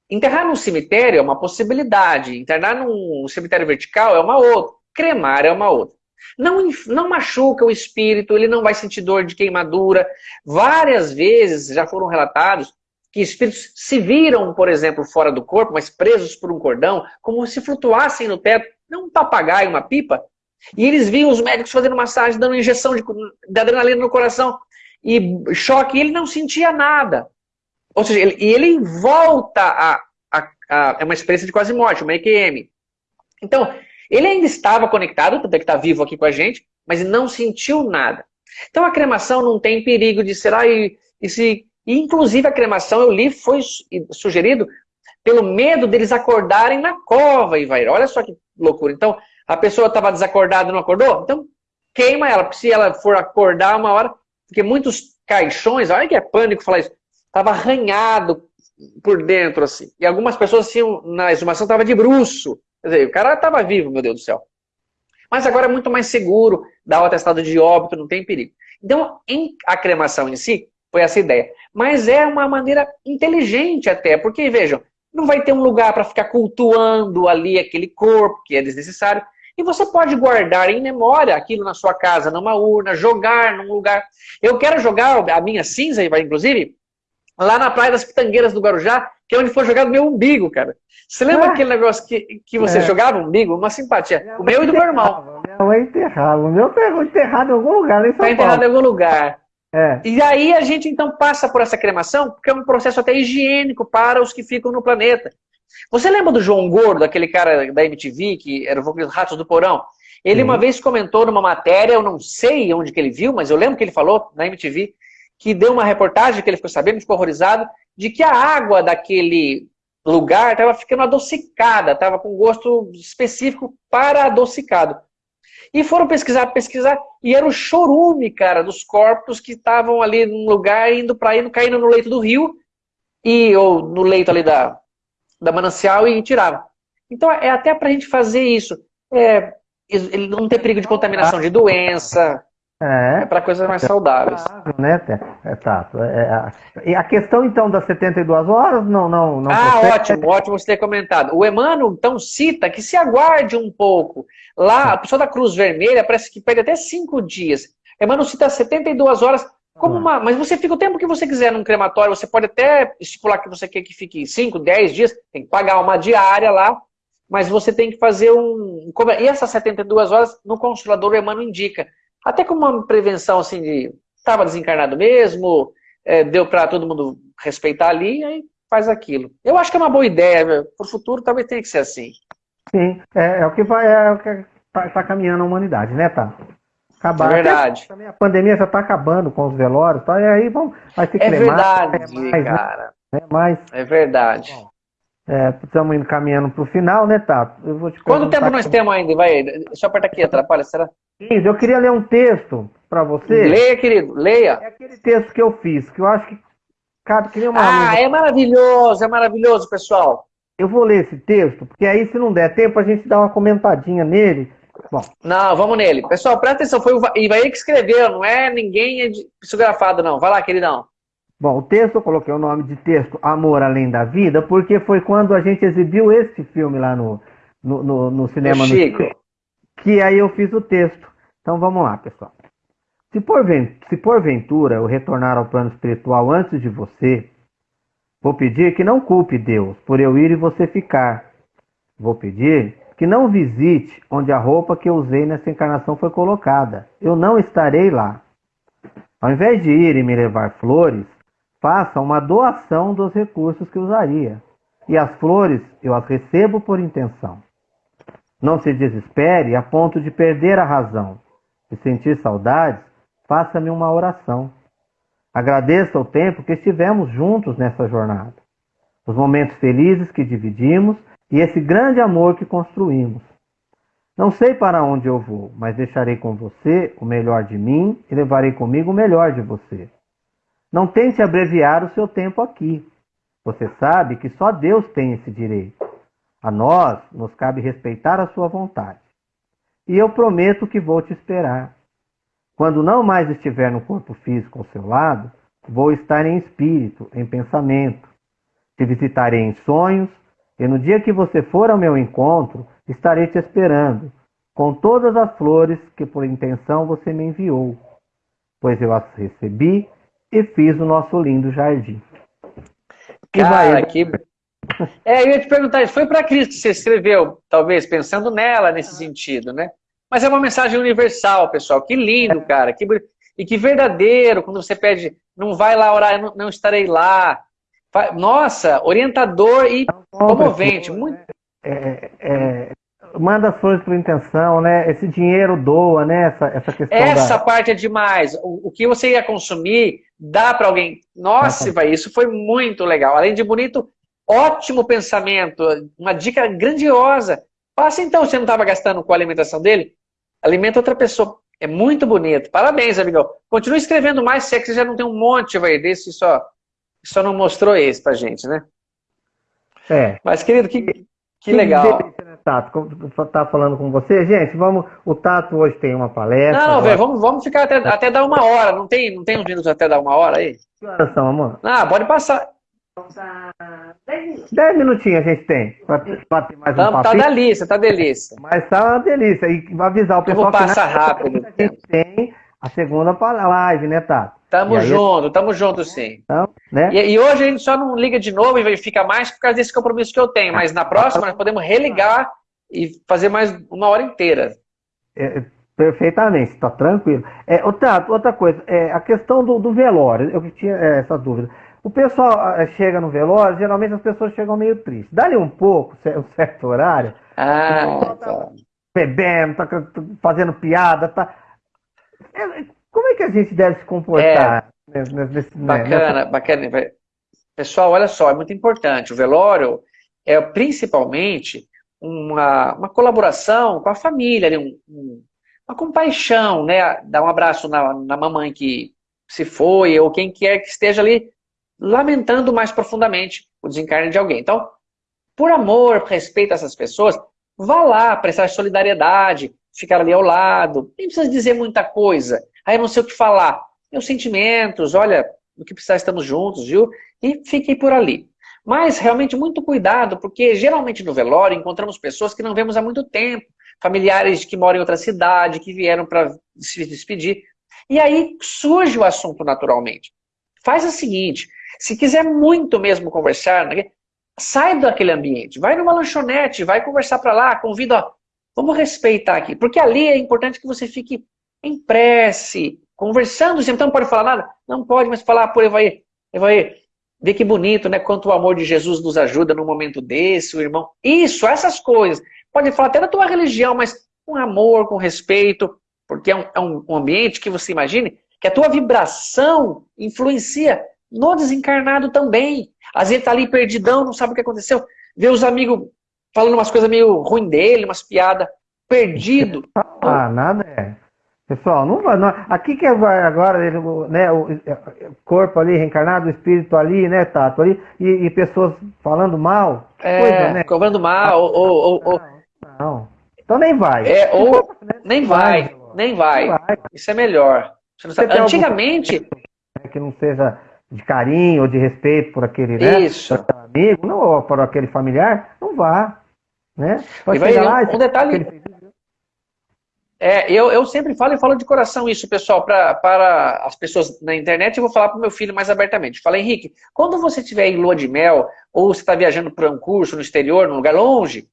Enterrar num cemitério é uma possibilidade, internar num cemitério vertical é uma outra, cremar é uma outra. Não, não machuca o espírito, ele não vai sentir dor de queimadura. Várias vezes já foram relatados que espíritos se viram, por exemplo, fora do corpo, mas presos por um cordão, como se flutuassem no teto, não um papagaio, uma pipa. E eles viam os médicos fazendo massagem, dando injeção de, de adrenalina no coração, e choque, e ele não sentia nada. Ou seja, ele, ele volta a, a, a, É uma experiência de quase morte, uma EQM. Então, ele ainda estava conectado, tanto é que está vivo aqui com a gente, mas não sentiu nada. Então a cremação não tem perigo de ser. Ah, e, e se, e, inclusive a cremação, eu li, foi sugerido pelo medo deles acordarem na cova, Ivair. Olha só que loucura. Então, a pessoa estava desacordada e não acordou? Então, queima ela, porque se ela for acordar uma hora, porque muitos caixões, olha que é pânico falar isso, estava arranhado por dentro, assim. E algumas pessoas tinham, na exumação, estava de bruxo. Quer dizer, o cara estava vivo, meu Deus do céu. Mas agora é muito mais seguro, dá o atestado de óbito, não tem perigo. Então, a cremação em si, foi essa ideia. Mas é uma maneira inteligente até, porque, vejam, não vai ter um lugar para ficar cultuando ali aquele corpo, que é desnecessário. E você pode guardar em memória aquilo na sua casa, numa urna, jogar num lugar. Eu quero jogar a minha cinza, inclusive, lá na Praia das Pitangueiras do Guarujá, que é onde foi jogado meu umbigo, cara. Você lembra ah, aquele negócio que, que você é. jogava umbigo? Uma simpatia. o meu e do meu irmão.
Minha mãe enterrava. O meu tá enterrado em algum lugar, Está
enterrado em algum lugar. É. E aí a gente então passa por essa cremação, porque é um processo até higiênico para os que ficam no planeta. Você lembra do João Gordo, aquele cara da MTV, que era o Ratos do Porão? Ele uma vez comentou numa matéria, eu não sei onde que ele viu, mas eu lembro que ele falou na MTV, que deu uma reportagem que ele ficou sabendo, ficou horrorizado, de que a água daquele lugar estava ficando adocicada, estava com gosto específico para adocicado. E foram pesquisar, pesquisar, e era o chorume, cara, dos corpos que estavam ali num lugar, indo para indo, caindo no leito do rio, e, ou no leito ali da, da manancial e tirava. Então é até para a gente fazer isso. É, não ter perigo de contaminação de doença, É, é para coisas mais é saudáveis.
Né, é, Tato? É, é, a questão, então, das 72 horas, não... não, não
ah, ótimo, ótimo você ter comentado. O Emmanuel, então, cita que se aguarde um pouco. Lá, a pessoa da Cruz Vermelha parece que perde até cinco dias. Emmanuel cita 72 horas como ah. uma... Mas você fica o tempo que você quiser num crematório, você pode até estipular que você quer que fique 5, 10 dias, tem que pagar uma diária lá, mas você tem que fazer um... E essas 72 horas, no consolador, o Emmanuel indica até como uma prevenção assim de estava desencarnado mesmo, é, deu para todo mundo respeitar ali, aí faz aquilo. Eu acho que é uma boa ideia, para o futuro talvez tenha que ser assim.
Sim, é, é o que vai, é o que está tá caminhando a humanidade, né, tá?
Acabar. É verdade.
Até, a pandemia já está acabando com os velórios, tá? e aí vão, vai ter que
É verdade, mais, é mais, né? cara.
Né? Mas,
é verdade. Bom,
é, estamos indo caminhando para o final, né, Tato?
Eu vou te Quanto tempo nós temos ainda? Vai, deixa eu apertar aqui, atrapalha, será?
15. Eu queria ler um texto para você.
Leia, querido, leia.
É aquele texto que eu fiz, que eu acho que cabe que nem uma.
Ah, é maravilhoso, é maravilhoso, pessoal.
Eu vou ler esse texto, porque aí, se não der tempo, a gente dá uma comentadinha nele.
Bom. Não, vamos nele. Pessoal, presta atenção, foi o Ivaí que escreveu, não é ninguém psicografado, não. Vai lá, queridão.
Bom, o texto, eu coloquei o nome de texto Amor Além da Vida, porque foi quando a gente exibiu esse filme lá no, no, no, no cinema.
No Chico.
Que aí eu fiz o texto. Então vamos lá, pessoal. Se, se porventura eu retornar ao plano espiritual antes de você, vou pedir que não culpe Deus por eu ir e você ficar. Vou pedir que não visite onde a roupa que eu usei nessa encarnação foi colocada. Eu não estarei lá. Ao invés de ir e me levar flores, faça uma doação dos recursos que usaria. E as flores eu as recebo por intenção. Não se desespere a ponto de perder a razão. Se sentir saudades, faça-me uma oração. Agradeça o tempo que estivemos juntos nessa jornada, os momentos felizes que dividimos e esse grande amor que construímos. Não sei para onde eu vou, mas deixarei com você o melhor de mim e levarei comigo o melhor de você. Não tente abreviar o seu tempo aqui. Você sabe que só Deus tem esse direito. A nós nos cabe respeitar a sua vontade. E eu prometo que vou te esperar. Quando não mais estiver no corpo físico ao seu lado, vou estar em espírito, em pensamento. Te visitarei em sonhos, e no dia que você for ao meu encontro, estarei te esperando, com todas as flores que por intenção você me enviou, pois eu as recebi e fiz o nosso lindo jardim.
Cara, que... É, eu ia te perguntar, foi para Cristo que você escreveu, talvez, pensando nela nesse sentido, né? Mas é uma mensagem universal, pessoal. Que lindo, cara. Que... E que verdadeiro, quando você pede, não vai lá orar, eu não, não estarei lá. Nossa, orientador e comovente. Muito...
É, é, é manda flores por intenção, né? Esse dinheiro doa, né? Essa, essa questão.
Essa da... parte é demais. O, o, que você ia consumir, dá para alguém. Nossa, vai, isso foi muito legal. Além de bonito, ótimo pensamento, uma dica grandiosa. Faça então, você não estava gastando com a alimentação dele? Alimenta outra pessoa. É muito bonito. Parabéns, amigão. Continue escrevendo mais, se é que você já não tem um monte vai, desse, só, só não mostrou esse pra gente, né?
É.
Mas, querido, que, que legal.
Delícia, né, Tato? Tá falando com você. Gente, vamos. O Tato hoje tem uma palestra.
Não, velho, vamos, vamos ficar até, até dar uma hora. Não tem, não tem uns minutos até dar uma hora aí?
Que horas são, amor?
Ah, pode passar.
Dez minutinhos a gente tem para ter mais um
Tá, tá delícia, tá delícia.
Mas tá uma delícia. E avisar o pessoal
Eu vou passar rápido.
A gente tem a segunda live, né, Tato?
Tamo junto, tamo junto sim.
Então, né?
e, e, hoje a gente só não liga de novo e fica mais por causa desse compromisso que eu tenho. Mas na próxima nós podemos religar e fazer mais uma hora inteira.
É, perfeitamente, está tranquilo. É, outra, outra coisa, é, a questão do, do velório, eu tinha é, essa dúvida. O pessoal é, chega no velório, geralmente as pessoas chegam meio tristes. Dá-lhe um pouco, um certo horário.
Ah, tá.
Bebendo, tá fazendo piada, tá. É, como é que a gente deve se comportar?
É, nesse, nesse, bacana, nessa... bacana. Pessoal, olha só, é muito importante. O velório é principalmente uma, uma colaboração com a família, um, um, uma compaixão, né? Dar um abraço na, na mamãe que se foi, ou quem quer que esteja ali lamentando mais profundamente o desencarne de alguém. Então, por amor, respeito a essas pessoas, vá lá prestar solidariedade, ficar ali ao lado. Nem precisa dizer muita coisa. aí não sei o que falar. Meus sentimentos, olha, do que precisar estamos juntos, viu? E fiquei por ali. Mas realmente muito cuidado, porque geralmente no velório encontramos pessoas que não vemos há muito tempo, familiares que moram em outra cidade, que vieram para se despedir. E aí surge o assunto naturalmente. Faz o seguinte, se quiser muito mesmo conversar, né, sai daquele ambiente, vai numa lanchonete, vai conversar para lá, convida, ó, vamos respeitar aqui, porque ali é importante que você fique em prece, conversando, você não pode falar nada? Não pode, mas falar, pô, Evaí, Evaí, vê que bonito, né, quanto o amor de Jesus nos ajuda num momento desse, o irmão, isso, essas coisas, pode falar até da tua religião, mas com amor, com respeito, porque é um, é um ambiente que você imagine que a tua vibração influencia no desencarnado também. Às vezes tá ali perdidão, não sabe o que aconteceu. Vê os amigos falando umas coisas meio ruim dele, umas piadas, perdido. [laughs]
Ah, nada é. Pessoal, não vai. Não, aqui que vai agora, né, o corpo ali reencarnado, o espírito ali, né, Tato, ali, e, e pessoas falando mal.
É, coisa, né? cobrando mal, ou, ou, ou,
Não. Então nem vai.
É, ou nem vai, nem vai. Isso é melhor. Antigamente.
Que não seja de carinho ou de respeito por aquele né, amigo, não, ou por aquele familiar, não vá. Né?
Pode vai, lá, um, um detalhe. Aquele... É, eu, eu sempre falo e falo de coração isso, pessoal, pra, para as pessoas na internet, eu vou falar para o meu filho mais abertamente. Fala, Henrique, quando você estiver em lua de mel, ou você está viajando para um curso no exterior, num lugar longe,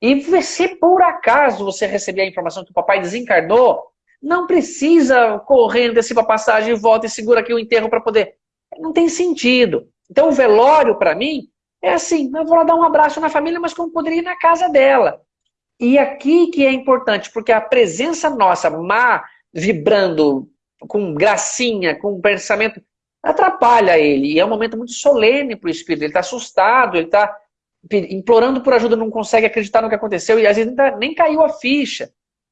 e se por acaso você receber a informação que o papai desencarnou, não precisa correr, antecipa a passagem, volta e segura aqui o enterro para poder não tem sentido. Então o velório, para mim, é assim, eu vou lá dar um abraço na família, mas como poderia ir na casa dela. E aqui que é importante, porque a presença nossa má, vibrando, com gracinha, com pensamento, atrapalha ele. E é um momento muito solene para o espírito. Ele está assustado, ele está implorando por ajuda, não consegue acreditar no que aconteceu, e às vezes nem caiu a ficha.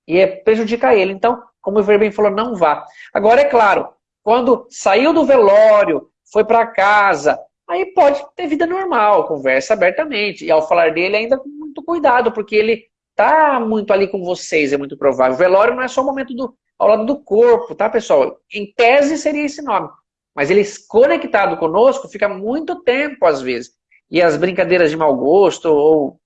E é, prejudica ele. Então, como o Verben falou, não vá. Agora, é claro, quando saiu do velório, foi para casa, aí pode ter vida normal, conversa abertamente. E ao falar dele, ainda com muito cuidado, porque ele tá muito ali com vocês, é muito provável. O velório não é só o momento do, ao lado do corpo, tá, pessoal? Em tese seria esse nome. Mas ele conectado conosco fica muito tempo, às vezes. E as brincadeiras de mau gosto ou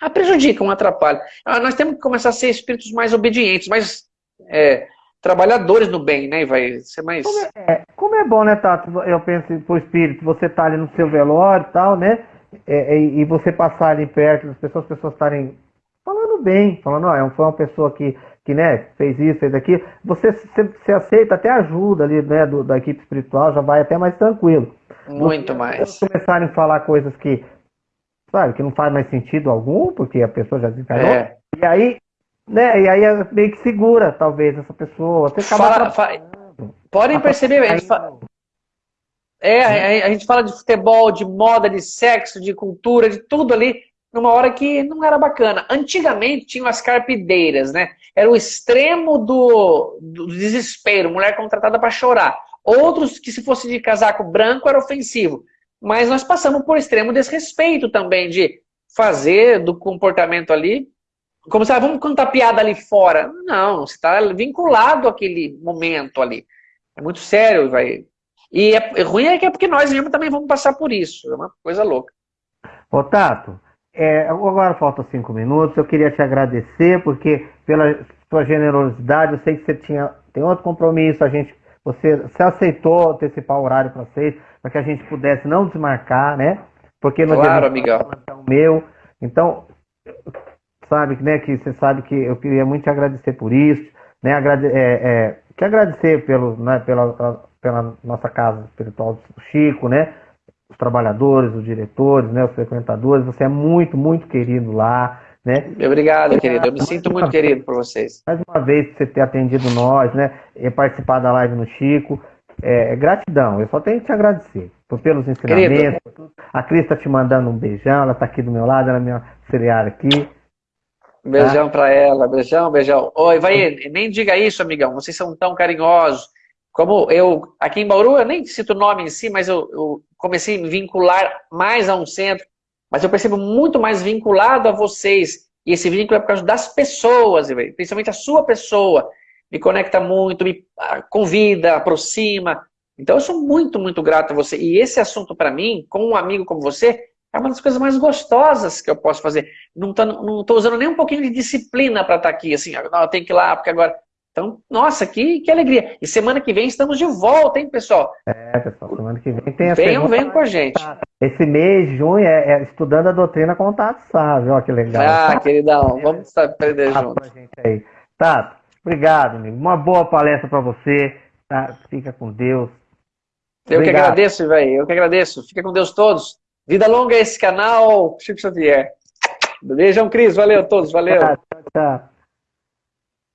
ah, prejudicam, atrapalham. Ah, nós temos que começar a ser espíritos mais obedientes, mais é, trabalhadores no bem, né? Vai ser mais.
Como é, como é bom, né, Tato? Eu penso pro espírito, você tá ali no seu velório e tal, né? É, é, e você passar ali perto das pessoas, as pessoas estarem falando bem, falando, ó, oh, foi uma pessoa que, que né, fez isso, fez aquilo. Você se, aceita até ajuda ali, né, do, da equipe espiritual, já vai até mais tranquilo.
Muito você, mais.
começarem a falar coisas que, sabe, que não faz mais sentido algum, porque a pessoa já desencarnou. É. E aí né? E aí é meio que segura, talvez, essa pessoa. Você
fala, Podem perceber, a gente, fala, é, a, a gente fala de futebol, de moda, de sexo, de cultura, de tudo ali, numa hora que não era bacana. Antigamente tinham as carpideiras, né? Era o extremo do, do desespero, mulher contratada para chorar. Outros que se fosse de casaco branco era ofensivo. Mas nós passamos por extremo desrespeito também de fazer do comportamento ali como se, ah, vamos contar piada ali fora. Não, você está vinculado àquele momento ali. É muito sério, vai. E é, é ruim é que é porque nós mesmos também vamos passar por isso. É uma coisa louca.
Ô, Tato, é, agora faltam cinco minutos. Eu queria te agradecer, porque pela sua generosidade, eu sei que você tinha, tem outro compromisso, a gente, você, você aceitou antecipar o horário para vocês, para que a gente pudesse não desmarcar, né? Porque no
claro, amigão.
meu. Então, sabe, né, que você sabe que eu queria muito te agradecer por isso, né, agrade, é, é, que agradecer pelo, né, pela, pela nossa casa espiritual do Chico, né, os trabalhadores, os diretores, né, os frequentadores, você é muito, muito querido lá, né.
Obrigado, querido, eu me sinto muito querido por vocês.
Mais uma vez, por você ter atendido nós, né, e participar da live no Chico, é, é gratidão, eu só tenho que te agradecer pelos ensinamentos, a Cris está te mandando um beijão, ela está aqui do meu lado, ela é minha auxiliar aqui,
Beijão ah. pra ela, beijão, beijão. Oi, vai, nem diga isso, amigão, vocês são tão carinhosos. Como eu, aqui em Bauru, eu nem cito o nome em si, mas eu, eu comecei a me vincular mais a um centro, mas eu percebo muito mais vinculado a vocês. E esse vínculo é por causa das pessoas, principalmente a sua pessoa. me conecta muito, me ah, convida, aproxima. Então eu sou muito, muito grato a você. E esse assunto para mim, com um amigo como você, é uma das coisas mais gostosas que eu posso fazer. Não estou usando nem um pouquinho de disciplina para estar tá aqui, assim, não, eu tenho que ir lá, porque agora... Então, nossa, que, que alegria. E semana que vem estamos de volta, hein, pessoal?
É, pessoal, semana que vem tem a
Venham, venham com a gente.
Esse mês, junho, é, é estudando a doutrina com o Tato Sá, ó, que legal.
Ah, tá? queridão, vamos aprender tá, juntos.
Aí. Tato, obrigado, amigo. Uma boa palestra para você. Tá? Fica com Deus.
Eu Obrigado. que agradeço, velho. Eu que agradeço. Fica com Deus todos. Vida longa esse canal, Chico Xavier. Beijão, Cris. Valeu a todos. Valeu. Tchau, tchau.